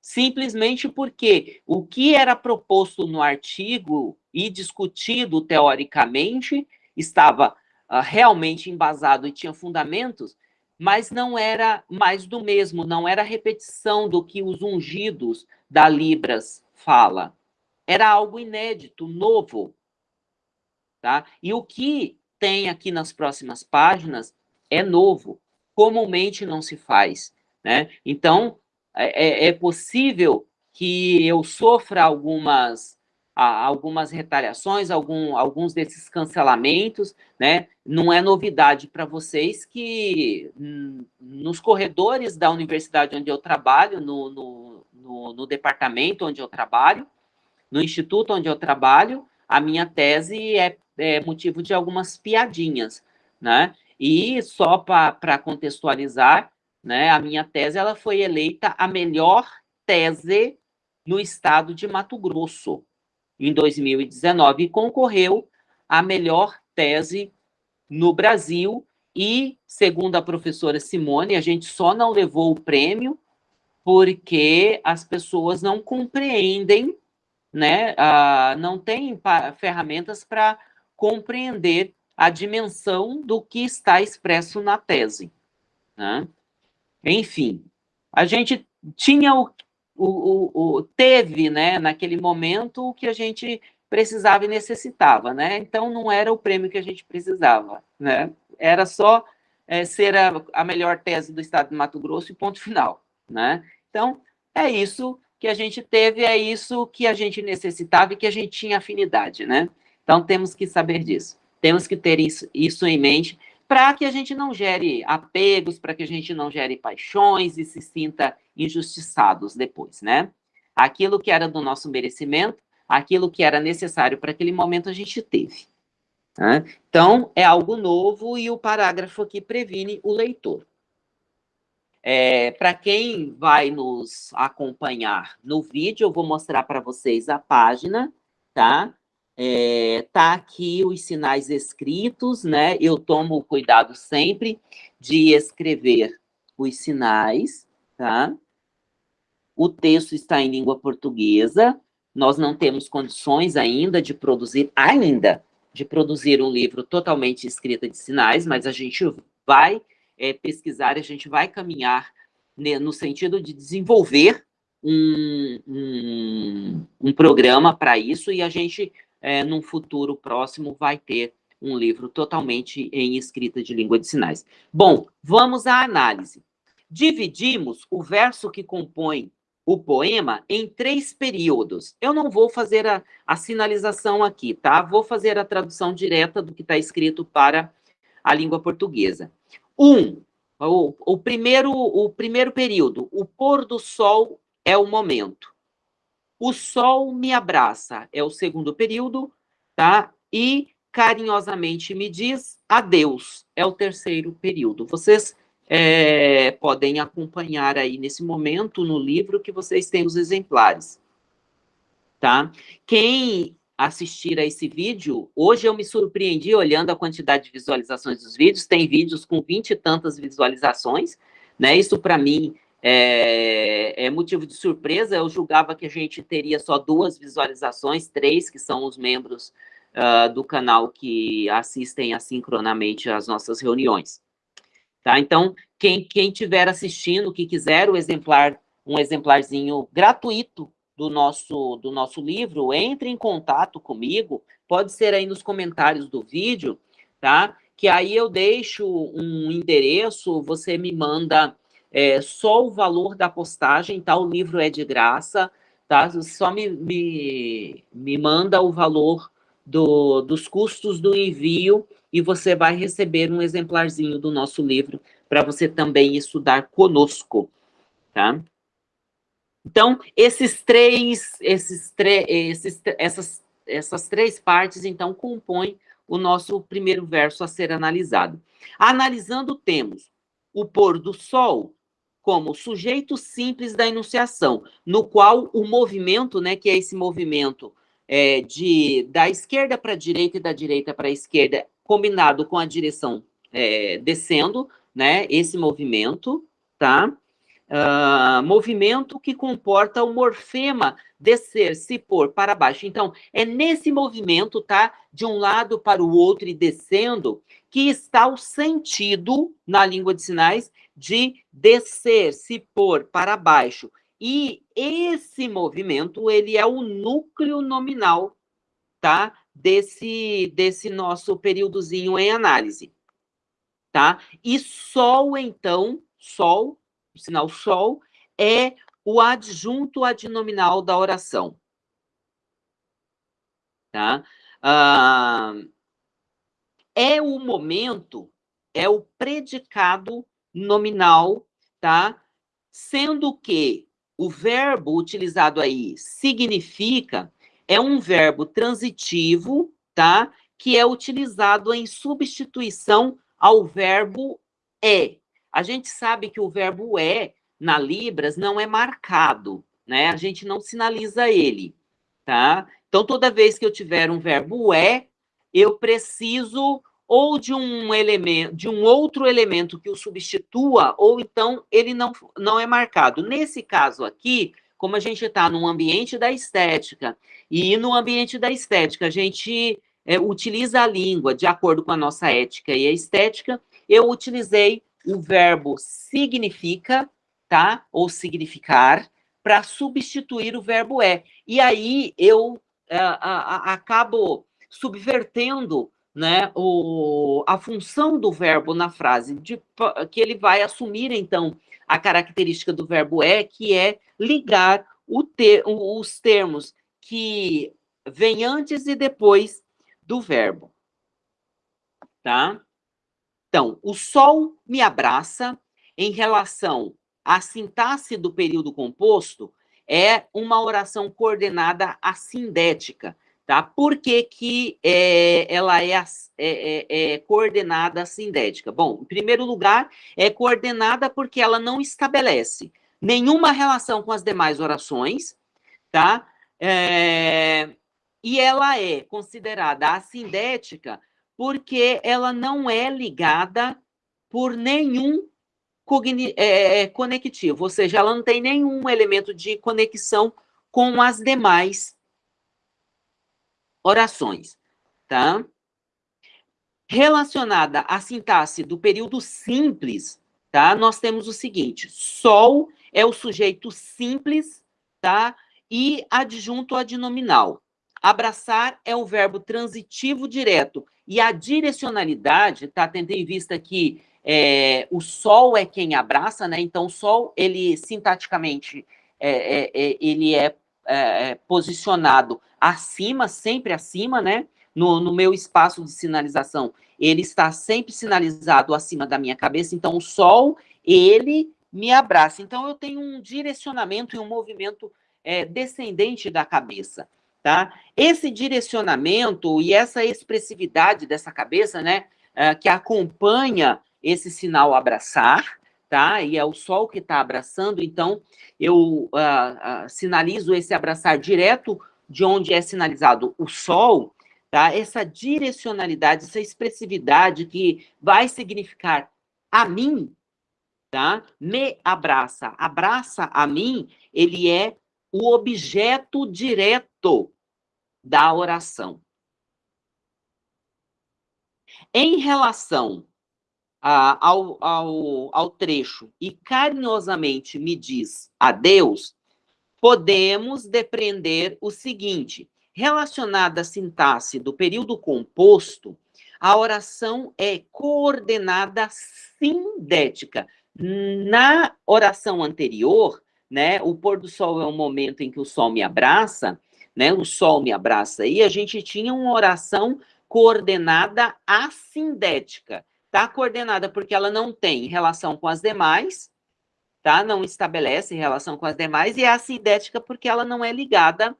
simplesmente porque o que era proposto no artigo e discutido teoricamente estava uh, realmente embasado e tinha fundamentos, mas não era mais do mesmo, não era repetição do que os ungidos da Libras fala. Era algo inédito, novo. Tá? E o que tem aqui nas próximas páginas é novo, comumente não se faz. Né? Então, é, é, é possível que eu sofra algumas, algumas retaliações, algum, alguns desses cancelamentos, né? Não é novidade para vocês que nos corredores da universidade onde eu trabalho, no, no, no, no departamento onde eu trabalho, no instituto onde eu trabalho, a minha tese é, é motivo de algumas piadinhas, né? E só para contextualizar, né, a minha tese ela foi eleita a melhor tese no estado de Mato Grosso em 2019 e concorreu à melhor tese no Brasil. E, segundo a professora Simone, a gente só não levou o prêmio porque as pessoas não compreendem né, ah, não tem ferramentas para compreender a dimensão do que está expresso na tese. Né? Enfim, a gente tinha o, o, o, teve, né, naquele momento, o que a gente precisava e necessitava, né? Então, não era o prêmio que a gente precisava, né? Era só é, ser a, a melhor tese do estado de Mato Grosso e ponto final, né? Então, é isso que a gente teve, é isso que a gente necessitava e que a gente tinha afinidade, né? Então, temos que saber disso. Temos que ter isso, isso em mente para que a gente não gere apegos, para que a gente não gere paixões e se sinta injustiçados depois, né? Aquilo que era do nosso merecimento, aquilo que era necessário para aquele momento, a gente teve. Né? Então, é algo novo e o parágrafo aqui previne o leitor. É, para quem vai nos acompanhar no vídeo, eu vou mostrar para vocês a página, tá? É, tá aqui os sinais escritos, né? Eu tomo cuidado sempre de escrever os sinais, tá? O texto está em língua portuguesa, nós não temos condições ainda de produzir, ainda, de produzir um livro totalmente escrito de sinais, mas a gente vai é, pesquisar, a gente vai caminhar né, no sentido de desenvolver um, um, um programa para isso, e a gente, é, num futuro próximo, vai ter um livro totalmente em escrita de língua de sinais. Bom, vamos à análise. Dividimos o verso que compõe o poema em três períodos. Eu não vou fazer a, a sinalização aqui, tá? Vou fazer a tradução direta do que está escrito para a língua portuguesa. Um, o, o, primeiro, o primeiro período, o pôr do sol é o momento. O sol me abraça é o segundo período, tá? E carinhosamente me diz adeus é o terceiro período. Vocês é, podem acompanhar aí nesse momento no livro que vocês têm os exemplares, tá? Quem assistir a esse vídeo, hoje eu me surpreendi olhando a quantidade de visualizações dos vídeos, tem vídeos com vinte e tantas visualizações, né? Isso para mim é, é, motivo de surpresa, eu julgava que a gente teria só duas visualizações, três, que são os membros uh, do canal que assistem assincronamente às nossas reuniões. Tá? Então, quem, quem tiver assistindo, que quiser o exemplar, um exemplarzinho gratuito do nosso, do nosso livro, entre em contato comigo, pode ser aí nos comentários do vídeo, tá? Que aí eu deixo um endereço, você me manda é, só o valor da postagem, tá? O livro é de graça, tá? Só me, me, me manda o valor do, dos custos do envio e você vai receber um exemplarzinho do nosso livro para você também estudar conosco, tá? Então, esses três, esses esses, essas, essas três partes, então, compõem o nosso primeiro verso a ser analisado. Analisando, temos o pôr do sol como sujeito simples da enunciação, no qual o movimento, né, que é esse movimento é, de, da esquerda para a direita e da direita para a esquerda, combinado com a direção é, descendo, né, esse movimento, tá? Uh, movimento que comporta o morfema descer, se pôr para baixo. Então, é nesse movimento, tá? De um lado para o outro e descendo, que está o sentido, na língua de sinais, de descer, se pôr para baixo. E esse movimento, ele é o núcleo nominal, tá? desse, desse nosso períodozinho em análise, tá? E Sol, então, Sol, o sinal Sol, é o adjunto adnominal da oração, tá? Ah, é o momento, é o predicado nominal, tá? Sendo que o verbo utilizado aí significa é um verbo transitivo, tá? Que é utilizado em substituição ao verbo é. A gente sabe que o verbo é, na Libras, não é marcado, né? A gente não sinaliza ele, tá? Então, toda vez que eu tiver um verbo é, eu preciso ou de um elemento, de um outro elemento que o substitua, ou então ele não, não é marcado. Nesse caso aqui, como a gente está num ambiente da estética, e no ambiente da estética a gente é, utiliza a língua de acordo com a nossa ética e a estética, eu utilizei o verbo significa, tá? Ou significar, para substituir o verbo é. E aí eu é, a, a, acabo subvertendo né, o, a função do verbo na frase, de, que ele vai assumir, então, a característica do verbo é, que é ligar ter, os termos que vêm antes e depois do verbo. Tá? Então, o sol me abraça em relação à sintaxe do período composto, é uma oração coordenada assindética, tá? Por que, que é, ela é, é, é, coordenada assindética? Bom, em primeiro lugar, é coordenada porque ela não estabelece nenhuma relação com as demais orações, tá? É, e ela é considerada assindética porque ela não é ligada por nenhum é, conectivo, ou seja, ela não tem nenhum elemento de conexão com as demais orações, tá? Relacionada à sintaxe do período simples, tá? Nós temos o seguinte: sol é o sujeito simples, tá? E adjunto adnominal. Abraçar é o verbo transitivo direto. E a direcionalidade, tá? Tendo em vista que é, o sol é quem abraça, né? Então, o sol, ele sintaticamente, é, é, é ele é, é, posicionado acima, sempre acima, né? No, no, meu espaço de sinalização, ele está sempre sinalizado acima da minha cabeça, então o sol, ele me abraça. Então, eu tenho um direcionamento e um movimento é, descendente da cabeça. Tá? Esse direcionamento e essa expressividade dessa cabeça, né, uh, que acompanha esse sinal abraçar, tá? E é o sol que está abraçando, então eu uh, uh, sinalizo esse abraçar direto de onde é sinalizado o sol, tá? Essa direcionalidade, essa expressividade que vai significar a mim, tá? Me abraça, abraça a mim, ele é o objeto direto da oração. Em relação a, ao, ao, ao trecho e carinhosamente me diz adeus, podemos depreender o seguinte: relacionada à sintaxe do período composto, a oração é coordenada sindética. Na oração anterior, né, o pôr do sol é o momento em que o sol me abraça, né? O sol me abraça. E a gente tinha uma oração coordenada assindética. Tá coordenada porque ela não tem relação com as demais, tá? Não estabelece relação com as demais, e é assindética porque ela não é ligada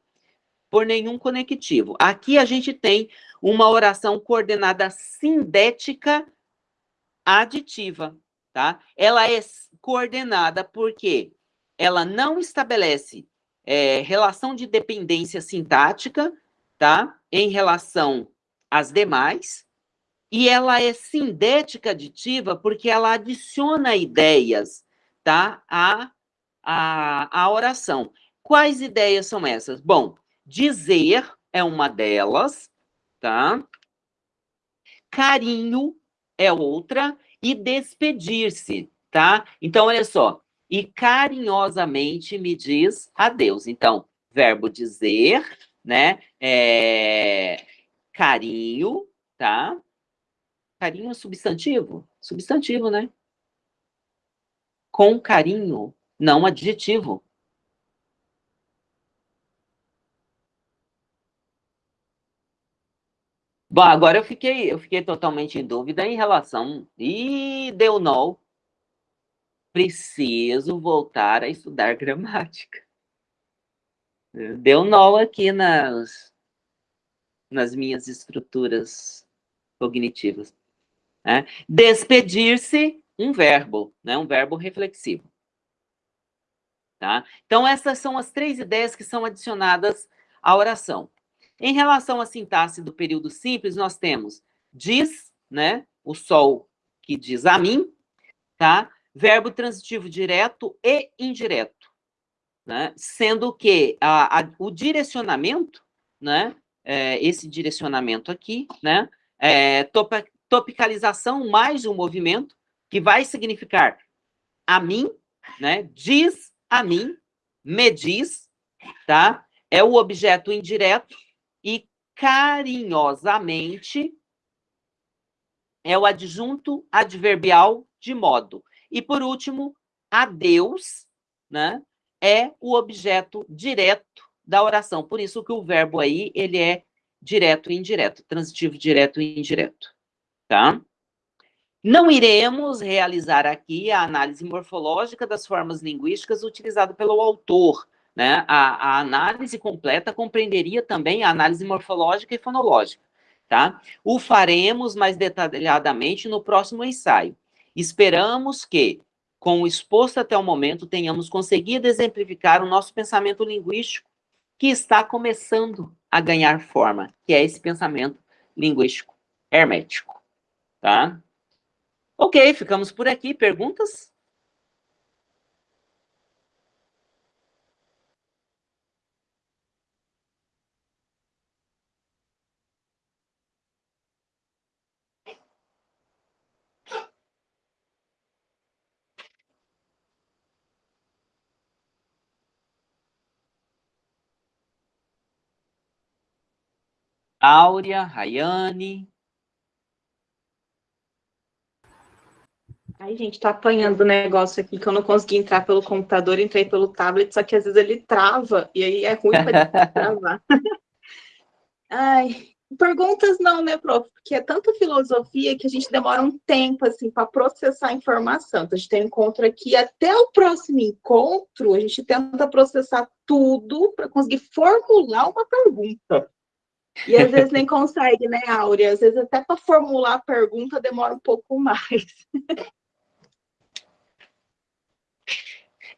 por nenhum conectivo. Aqui a gente tem uma oração coordenada sindética aditiva, tá? Ela é coordenada porque ela não estabelece é, relação de dependência sintática, tá? Em relação às demais, e ela é sindética aditiva porque ela adiciona ideias, tá? A, a, a oração. Quais ideias são essas? Bom, dizer é uma delas, tá? Carinho é outra e despedir-se, tá? Então, olha só, e carinhosamente me diz adeus. Então, verbo dizer, né? É, carinho, tá? Carinho substantivo? Substantivo, né? Com carinho, não adjetivo. Bom, agora eu fiquei, eu fiquei totalmente em dúvida em relação. E deu no preciso voltar a estudar gramática. Deu nó aqui nas, nas minhas estruturas cognitivas. Né? Despedir-se, um verbo, né? um verbo reflexivo. Tá? Então, essas são as três ideias que são adicionadas à oração. Em relação à sintaxe do período simples, nós temos diz, né? o sol que diz a mim, tá? verbo transitivo direto e indireto, né? sendo que a, a, o direcionamento, né? é, esse direcionamento aqui, né? É, topicalização mais um movimento, que vai significar a mim, né? Diz a mim, me diz, tá? É o objeto indireto e carinhosamente é o adjunto adverbial de modo. E, por último, a Deus, né, é o objeto direto da oração. Por isso que o verbo aí, ele é direto e indireto, transitivo direto e indireto, tá? Não iremos realizar aqui a análise morfológica das formas linguísticas utilizada pelo autor, né? A, a análise completa compreenderia também a análise morfológica e fonológica tá? O faremos mais detalhadamente no próximo ensaio. Esperamos que, com o exposto até o momento, tenhamos conseguido exemplificar o nosso pensamento linguístico, que está começando a ganhar forma, que é esse pensamento linguístico hermético, tá? Ok, ficamos por aqui. Perguntas? Áurea, Rayane. Ai, gente, tá apanhando o negócio aqui que eu não consegui entrar pelo computador, entrei pelo tablet, só que às vezes ele trava, e aí é ruim para travar. Ai, perguntas não, né, prof? Porque é tanta filosofia que a gente demora um tempo, assim, para processar a informação. Então, a gente tem um encontro aqui, até o próximo encontro, a gente tenta processar tudo para conseguir formular uma pergunta. E às vezes nem consegue, né, Áurea? Às vezes até para formular a pergunta demora um pouco mais.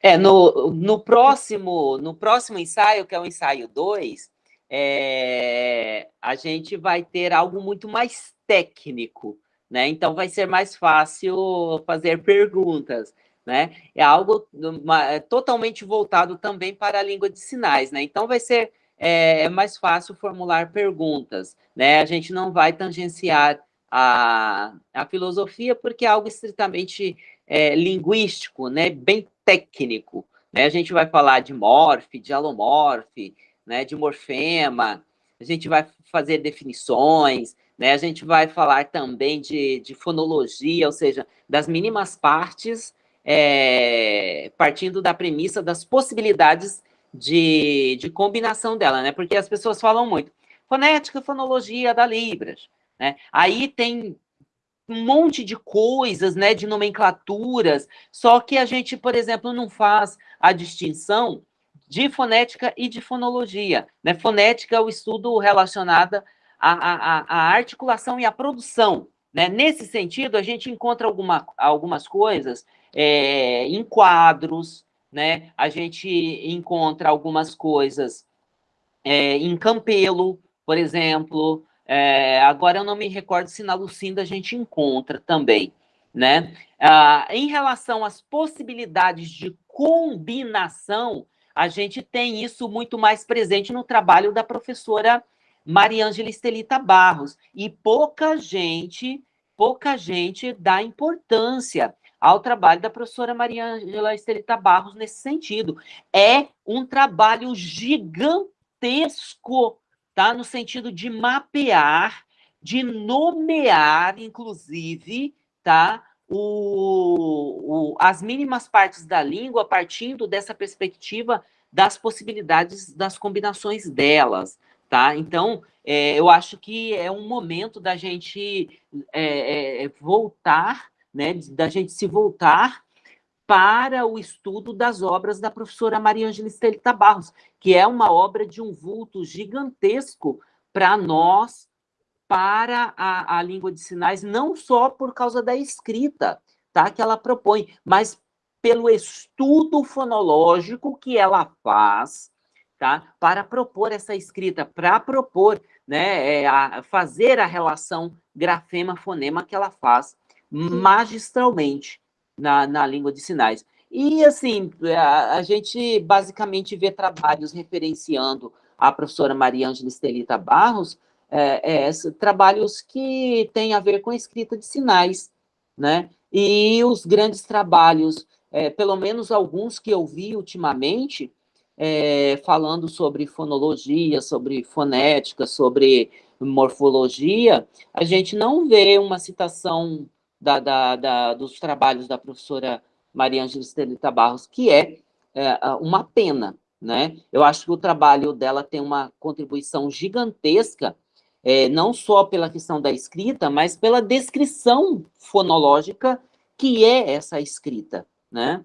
É, no, no, próximo, no próximo ensaio, que é o ensaio 2, é, a gente vai ter algo muito mais técnico, né? Então vai ser mais fácil fazer perguntas, né? É algo uma, é totalmente voltado também para a língua de sinais, né? Então vai ser é, é mais fácil formular perguntas, né? A gente não vai tangenciar a, a filosofia porque é algo estritamente é, linguístico, né? Bem técnico, né? A gente vai falar de morfe, de alomorfe, né? De morfema, a gente vai fazer definições, né? A gente vai falar também de, de fonologia, ou seja, das mínimas partes, é, partindo da premissa das possibilidades de, de combinação dela, né? Porque as pessoas falam muito. Fonética fonologia da Libras, né? Aí tem um monte de coisas, né, de nomenclaturas, só que a gente, por exemplo, não faz a distinção de fonética e de fonologia. Né? Fonética é o estudo relacionado à, à, à articulação e à produção. Né? Nesse sentido, a gente encontra alguma, algumas coisas é, em quadros, né? A gente encontra algumas coisas é, em Campelo, por exemplo. É, agora eu não me recordo se na Lucinda a gente encontra também, né? Ah, em relação às possibilidades de combinação, a gente tem isso muito mais presente no trabalho da professora Mariângela Estelita Barros. E pouca gente, pouca gente dá importância ao trabalho da professora Maria Angela Estelita Barros nesse sentido. É um trabalho gigantesco, tá? No sentido de mapear, de nomear, inclusive, tá? O, o, as mínimas partes da língua partindo dessa perspectiva das possibilidades das combinações delas, tá? Então, é, eu acho que é um momento da gente é, é, voltar né, da gente se voltar para o estudo das obras da professora Maria Angela Estelita Barros, que é uma obra de um vulto gigantesco para nós, para a, a língua de sinais, não só por causa da escrita, tá, que ela propõe, mas pelo estudo fonológico que ela faz, tá, para propor essa escrita, para propor, né, é, a, fazer a relação grafema-fonema que ela faz magistralmente na, na língua de sinais. E, assim, a, a gente basicamente vê trabalhos referenciando a professora Maria Ângela Estelita Barros, é, é, trabalhos que têm a ver com escrita de sinais, né? E os grandes trabalhos, é, pelo menos alguns que eu vi ultimamente, é, falando sobre fonologia, sobre fonética, sobre morfologia, a gente não vê uma citação da, da, da, dos trabalhos da professora Maria Ângela Estelita Barros, que é, é, uma pena, né? Eu acho que o trabalho dela tem uma contribuição gigantesca, é, não só pela questão da escrita, mas pela descrição fonológica que é essa escrita, né?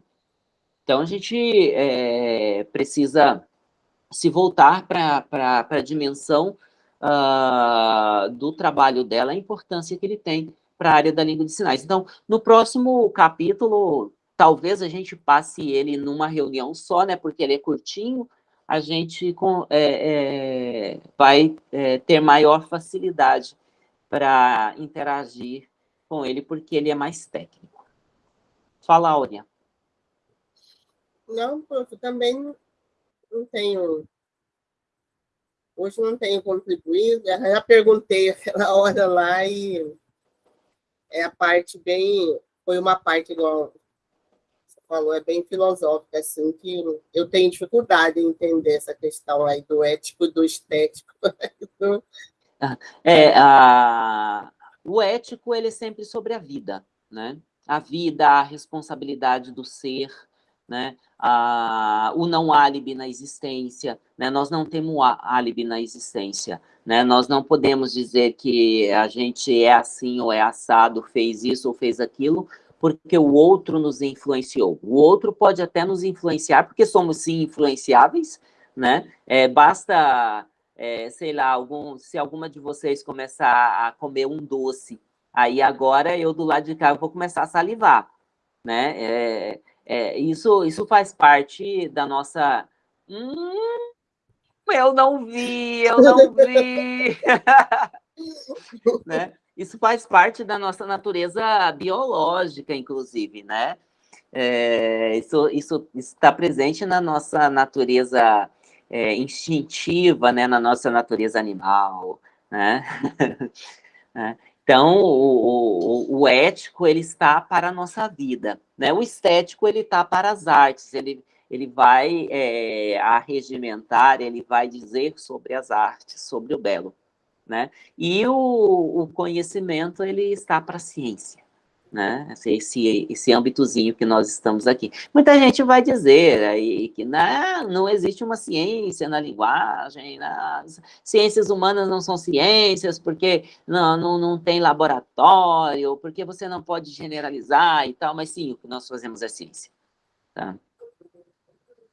Então, a gente é, precisa se voltar para a dimensão uh, do trabalho dela, a importância que ele tem para a área da língua de sinais. Então, no próximo capítulo, talvez a gente passe ele numa reunião só, né, porque ele é curtinho, a gente com, é, é, vai é, ter maior facilidade para interagir com ele, porque ele é mais técnico. Fala, Áurea. Não, prof, também não tenho Hoje não tenho contribuído, já perguntei aquela hora lá e é a parte bem, foi uma parte igual falou, é bem filosófica, assim, que eu tenho dificuldade em entender essa questão aí do ético do estético. É, a, o ético, ele é sempre sobre a vida, né? A vida, a responsabilidade do ser, né? Ah, o não álibi na existência, né? Nós não temos álibi na existência, né? Nós não podemos dizer que a gente é assim ou é assado, fez isso ou fez aquilo, porque o outro nos influenciou. O outro pode até nos influenciar, porque somos sim influenciáveis, né? É, basta, é, sei lá, algum, se alguma de vocês começar a comer um doce, aí agora eu do lado de cá vou começar a salivar, né? É, é, isso, isso faz parte da nossa... Hum, eu não vi, eu não vi. né? Isso faz parte da nossa natureza biológica, inclusive, né? É, isso, isso está presente na nossa natureza é, instintiva, né? na nossa natureza animal, né? É. Então, o, o, o, ético, ele está para a nossa vida, né? O estético, ele está para as artes, ele, ele vai é, arregimentar, ele vai dizer sobre as artes, sobre o belo, né? E o, o conhecimento, ele está para a ciência, né? Esse, esse âmbitozinho que nós estamos aqui. Muita gente vai dizer aí que não, não existe uma ciência na linguagem, as ciências humanas não são ciências, porque não, não, não tem laboratório, porque você não pode generalizar e tal, mas sim, o que nós fazemos é ciência. Tá?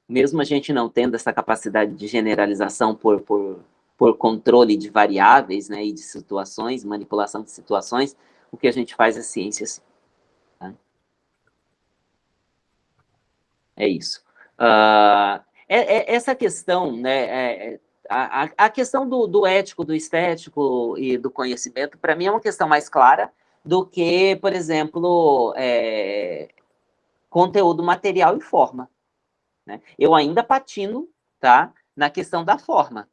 Mesmo a gente não tendo essa capacidade de generalização por, por, por controle de variáveis né, e de situações, manipulação de situações, o que a gente faz é ciência, sim. É isso. Uh, é, é, essa questão, né, é, é, a, a, questão do, do, ético, do estético e do conhecimento, para mim é uma questão mais clara do que, por exemplo, é, conteúdo material e forma. Né? Eu ainda patino tá, na questão da forma,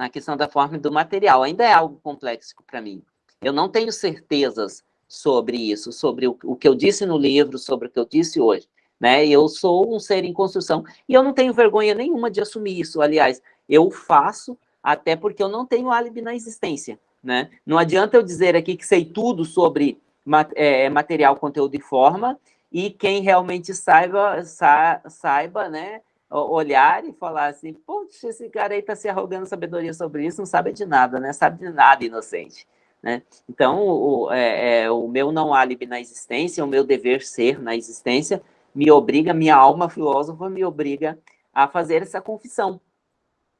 na questão da forma e do material, ainda é algo complexo para mim. Eu não tenho certezas sobre isso, sobre o, o que eu disse no livro, sobre o que eu disse hoje né? Eu sou um ser em construção e eu não tenho vergonha nenhuma de assumir isso. Aliás, eu faço até porque eu não tenho álibi na existência, né? Não adianta eu dizer aqui que sei tudo sobre é, material, conteúdo e forma e quem realmente saiba, sa, saiba, né? Olhar e falar assim, poxa, esse cara aí está se arrogando sabedoria sobre isso, não sabe de nada, né? Sabe de nada, inocente. Né? Então, o, é, é, o meu não álibi na existência, o meu dever ser na existência, me obriga, minha alma filósofa me obriga a fazer essa confissão,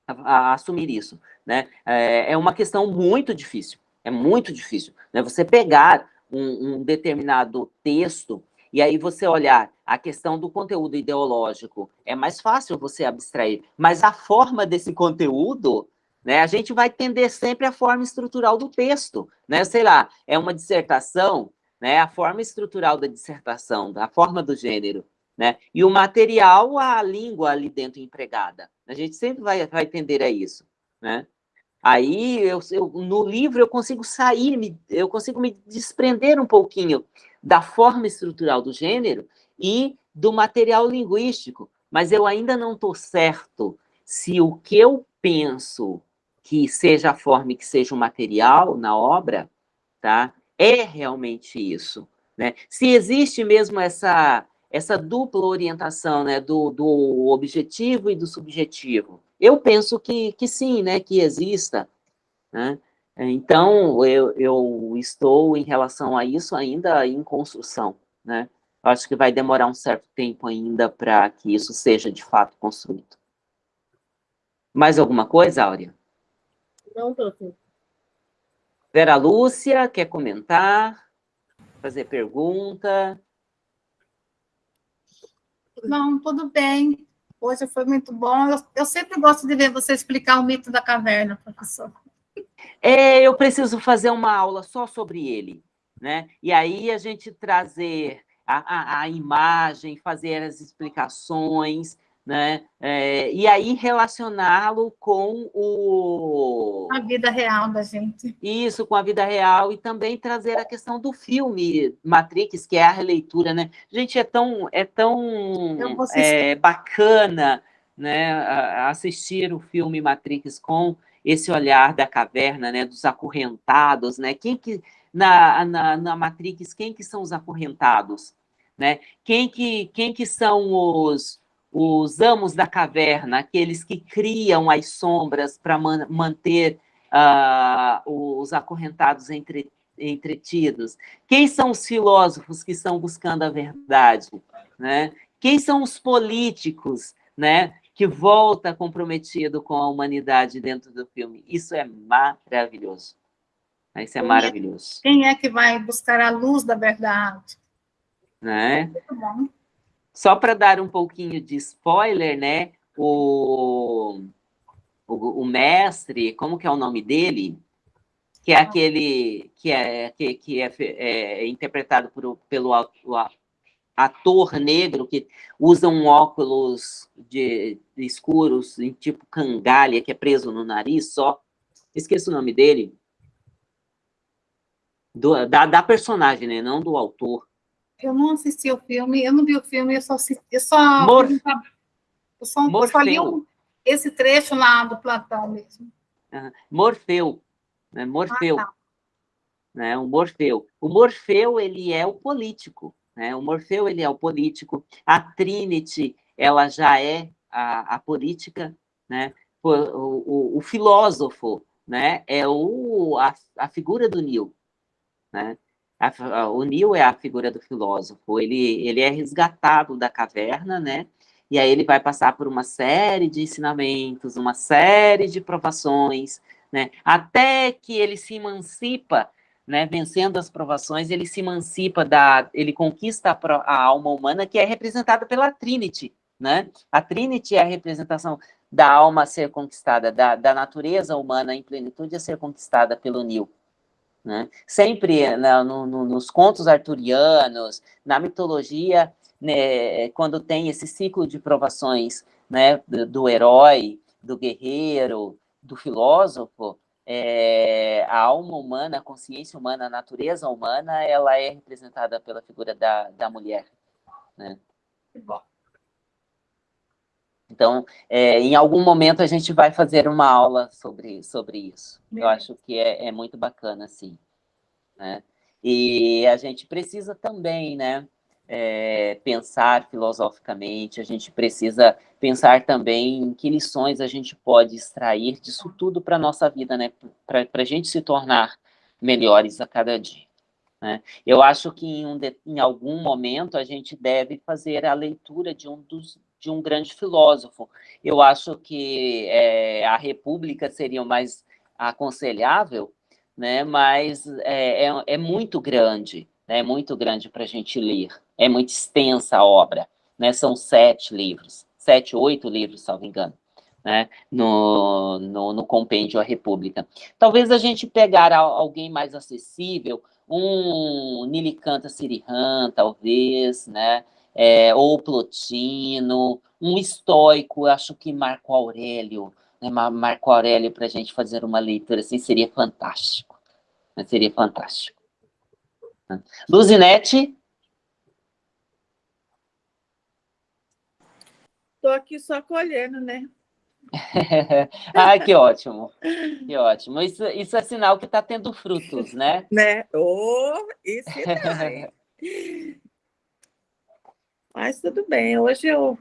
a, a assumir isso. Né? É, é, uma questão muito difícil, é muito difícil. Né? Você pegar um, um determinado texto e aí você olhar a questão do conteúdo ideológico, é mais fácil você abstrair, mas a forma desse conteúdo, né, a gente vai tender sempre a forma estrutural do texto, né, sei lá, é uma dissertação, né, a forma estrutural da dissertação, a forma do gênero, né? E o material, a língua ali dentro empregada. A gente sempre vai, vai tender a isso, né? Aí, eu, eu, no livro, eu consigo sair, eu consigo me desprender um pouquinho da forma estrutural do gênero e do material linguístico, mas eu ainda não estou certo se o que eu penso que seja a forma e que seja o material na obra, tá? é realmente isso. Né? Se existe mesmo essa, essa dupla orientação né? do, do objetivo e do subjetivo, eu penso que, que sim, né? que exista. Né? Então, eu, eu estou, em relação a isso, ainda em construção. Né? Acho que vai demorar um certo tempo ainda para que isso seja, de fato, construído. Mais alguma coisa, Áurea? Não, doutor. Vera Lúcia, quer comentar? Fazer pergunta? Não, tudo bem. Hoje foi muito bom. Eu, eu sempre gosto de ver você explicar o mito da caverna, professor. É, eu preciso fazer uma aula só sobre ele, né? E aí a gente trazer a, a, a imagem, fazer as explicações, né? É, e aí relacioná-lo com o... A vida real da gente. Isso, com a vida real, e também trazer a questão do filme Matrix, que é a releitura, né? Gente, é tão, é tão é, bacana né, assistir o filme Matrix com esse olhar da caverna, né, dos acorrentados, né? Quem que, na, na, na Matrix, quem que são os acorrentados? Né? Quem, que, quem que são os, os amos da caverna, aqueles que criam as sombras para man manter uh, os acorrentados entre, entretidos? Quem são os filósofos que estão buscando a verdade? Né? Quem são os políticos né, que volta comprometido com a humanidade dentro do filme? Isso é maravilhoso. Isso é quem maravilhoso. É, quem é que vai buscar a luz da verdade? Né? Só para dar um pouquinho de spoiler, né? O, o, o, mestre, como que é o nome dele? Que é ah. aquele que é, que, que é, é interpretado por, pelo ator negro que usa um óculos de, de escuros, em tipo cangalha, que é preso no nariz só. Esqueço o nome dele. Do, da, da personagem, né? Não do autor. Eu não assisti o filme, eu não vi o filme, eu só assisti, eu só, Morf... eu só, eu só li um, esse trecho lá do Platão mesmo. Uhum. Morfeu, né? Morfeu. Ah, tá. né? O Morfeu. O Morfeu, ele é o político, né? O Morfeu, ele é o político. A Trinity, ela já é a, a política, né? O, o, o, filósofo, né? É o, a, a figura do Neo, né? A, o Neo é a figura do filósofo, ele, ele é resgatado da caverna, né? E aí ele vai passar por uma série de ensinamentos, uma série de provações, né? Até que ele se emancipa, né? Vencendo as provações, ele se emancipa da, ele conquista a, a alma humana que é representada pela Trinity, né? A Trinity é a representação da alma a ser conquistada, da, da natureza humana em plenitude a ser conquistada pelo Neo. Né? Sempre né, no, no, nos contos arturianos, na mitologia, né, quando tem esse ciclo de provações né, do, do herói, do guerreiro, do filósofo, é, a alma humana, a consciência humana, a natureza humana, ela é representada pela figura da, da mulher. Né? Bom. Então, é, em algum momento a gente vai fazer uma aula sobre, sobre isso. Eu acho que é, é muito bacana, sim. Né? E a gente precisa também, né, é, pensar filosoficamente, a gente precisa pensar também em que lições a gente pode extrair disso tudo para a nossa vida, né, para a gente se tornar melhores a cada dia. Né? Eu acho que em, um de, em algum momento a gente deve fazer a leitura de um dos de um grande filósofo. Eu acho que é, a República seria o mais aconselhável, né? mas é, é, é muito grande, né? é muito grande para a gente ler, é muito extensa a obra, né? são sete livros, sete, oito livros, salvo engano. Né, no, no, no, compêndio A República. Talvez a gente pegar alguém mais acessível, um Nilikanta Sirihan, talvez, né, é, ou Plotino, um estoico, acho que Marco Aurélio, né, Marco Aurélio para a gente fazer uma leitura assim, seria fantástico. Né, seria fantástico. Luzinete? Estou aqui só colhendo, né? ah, que ótimo, que ótimo. Isso, isso é sinal que está tendo frutos, né? Né? Oh, isso é. Mas tudo bem, hoje eu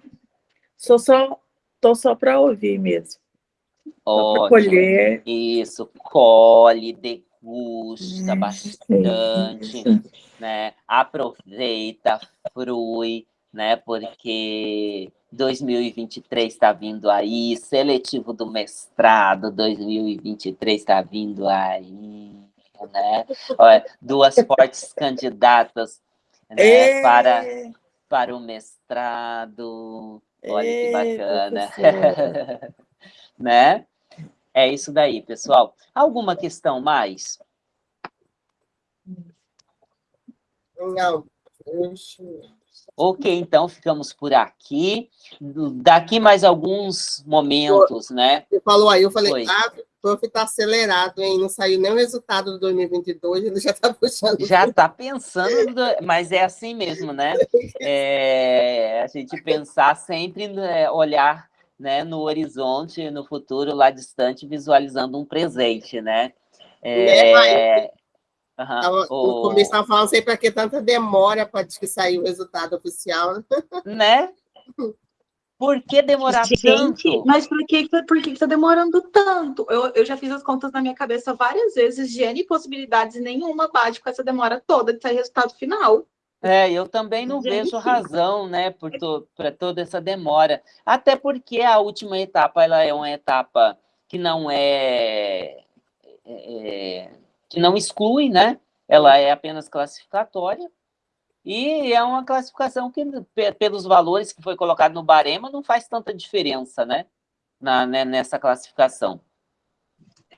sou só, tô só para ouvir mesmo. Ótimo. colher. Isso, colhe, degusta bastante, né? Aproveita, frui, né? Porque 2023 está vindo aí, seletivo do mestrado 2023 está vindo aí, né? Olha, duas fortes candidatas né, para, para o mestrado. Olha que bacana. né? É isso daí, pessoal. Alguma questão mais? Não. Ok, então ficamos por aqui. Daqui mais alguns momentos, né? Você falou aí, eu falei, Foi. ah, o prof está acelerado, hein? Não saiu nem o resultado do 2022, ele já está puxando. Já está pensando, mas é assim mesmo, né? É, a gente pensar sempre, né, olhar né, no horizonte, no futuro, lá distante, visualizando um presente, né? É, Uhum. O, o começo estava falando sempre que tanta demora para que sair o resultado oficial. Né? Por que demorar Gente, tanto? Mas por que por que está demorando tanto? Eu, eu já fiz as contas na minha cabeça várias vezes de N possibilidades nenhuma bate com essa demora toda de sair resultado final. É, eu também não Gente. vejo razão, né, por to, para toda essa demora. Até porque a última etapa ela é uma etapa que não é, é, é que não exclui, né? Ela é apenas classificatória, e é uma classificação que, pelos valores que foi colocado no barema, não faz tanta diferença, né? Na, né, nessa classificação.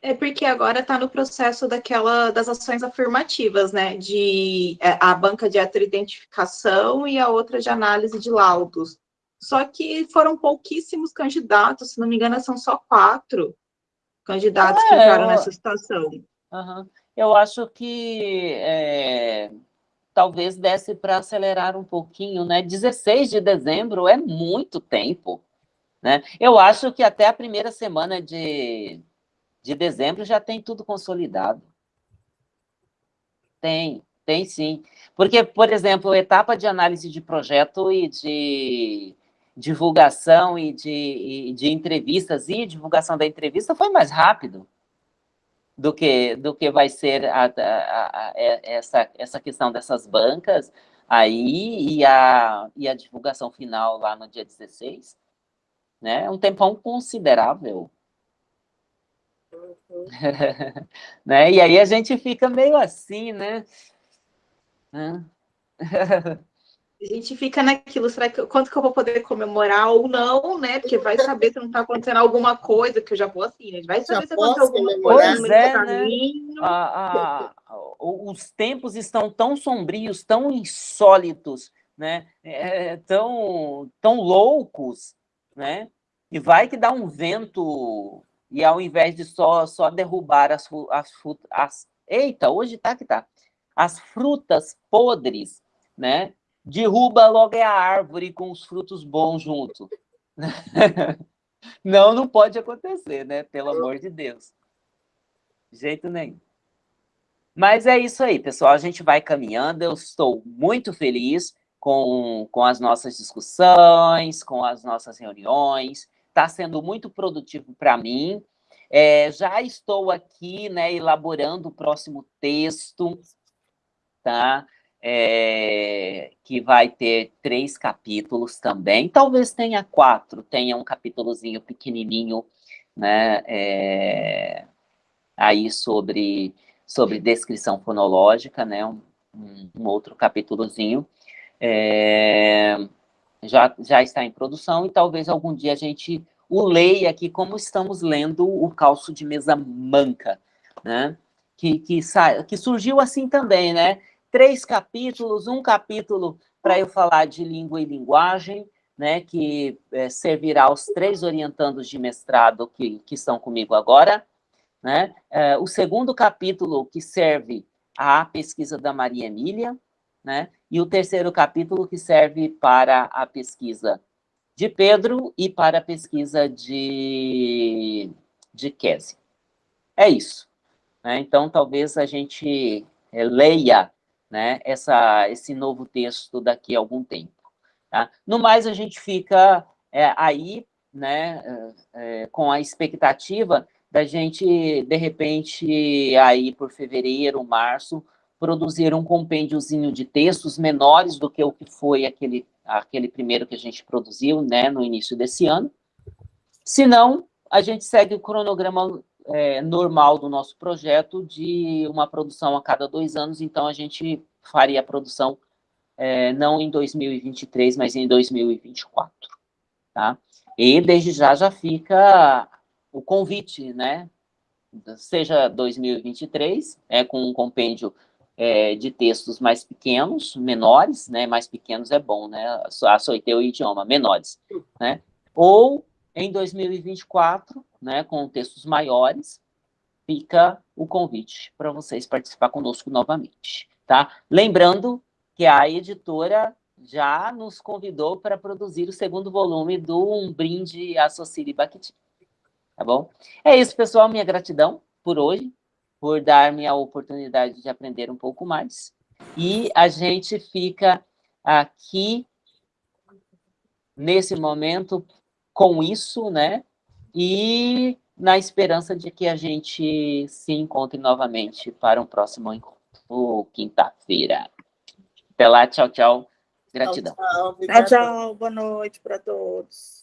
É porque agora está no processo daquela das ações afirmativas, né? De é, a banca de heteroidentificação e a outra de análise de laudos. Só que foram pouquíssimos candidatos, se não me engano, são só quatro candidatos é, que entraram eu... nessa situação. Uhum eu acho que é, talvez desse para acelerar um pouquinho, né? 16 de dezembro é muito tempo, né? Eu acho que até a primeira semana de, de dezembro já tem tudo consolidado. Tem, tem sim. Porque, por exemplo, etapa de análise de projeto e de divulgação e de, e de entrevistas e divulgação da entrevista foi mais rápido do que, do que vai ser a, a, a, essa, essa questão dessas bancas aí e a, e a divulgação final lá no dia 16, né? É um tempão considerável. Uhum. né? E aí a gente fica meio assim, né? A gente fica naquilo, será que quanto que eu vou poder comemorar ou não, né? Porque vai saber se não está acontecendo alguma coisa, que eu já vou assim, né? Vai saber já se aconteceu alguma coisa no é, caminho. Né? A, a, os tempos estão tão sombrios, tão insólitos, né? É, tão, tão loucos, né? E vai que dá um vento, e ao invés de só, só derrubar as, as. Eita, hoje tá que tá. As frutas podres, né? derruba logo é a árvore com os frutos bons junto. Não, não pode acontecer, né? Pelo amor de Deus. De jeito nenhum. Mas é isso aí, pessoal. A gente vai caminhando. Eu estou muito feliz com, com as nossas discussões, com as nossas reuniões. Está sendo muito produtivo para mim. É, já estou aqui, né, elaborando o próximo texto, tá? é, que vai ter três capítulos também, talvez tenha quatro, tenha um capítulozinho pequenininho, né, é, aí sobre, sobre descrição fonológica, né, um, um outro capítulozinho, é, já, já está em produção e talvez algum dia a gente o leia aqui como estamos lendo o calço de mesa manca, né, que, que, que surgiu assim também, né, três capítulos, um capítulo para eu falar de língua e linguagem, né, que é, servirá aos três orientandos de mestrado que, que estão comigo agora. Né? É, o segundo capítulo, que serve à pesquisa da Maria Emília, né? E o terceiro capítulo, que serve para a pesquisa de Pedro e para a pesquisa de, de Kese. É isso. Né? Então, talvez a gente é, leia né, essa, esse novo texto daqui a algum tempo. Tá? No mais, a gente fica é, aí né, é, com a expectativa da gente, de repente, aí por fevereiro, março, produzir um compêndiozinho de textos menores do que o que foi aquele, aquele primeiro que a gente produziu né, no início desse ano. Se não, a gente segue o cronograma é, normal do nosso projeto de uma produção a cada dois anos, então a gente faria a produção é, não em 2023, mas em 2024, tá? E desde já já fica o convite, né? Seja 2023, é, com um compêndio é, de textos mais pequenos, menores, né? Mais pequenos é bom, né? Açoitei o idioma, menores, né? Ou em 2024, né, com textos maiores, fica o convite para vocês participar conosco novamente, tá? Lembrando que a editora já nos convidou para produzir o segundo volume do Um Brinde a Sociri Bakhtin, tá bom? É isso, pessoal, minha gratidão por hoje, por dar-me a oportunidade de aprender um pouco mais, e a gente fica aqui nesse momento com isso, né? E na esperança de que a gente se encontre novamente para um próximo encontro, quinta-feira. Até lá, tchau, tchau. Gratidão. Tchau, tchau, tchau. Boa noite para todos.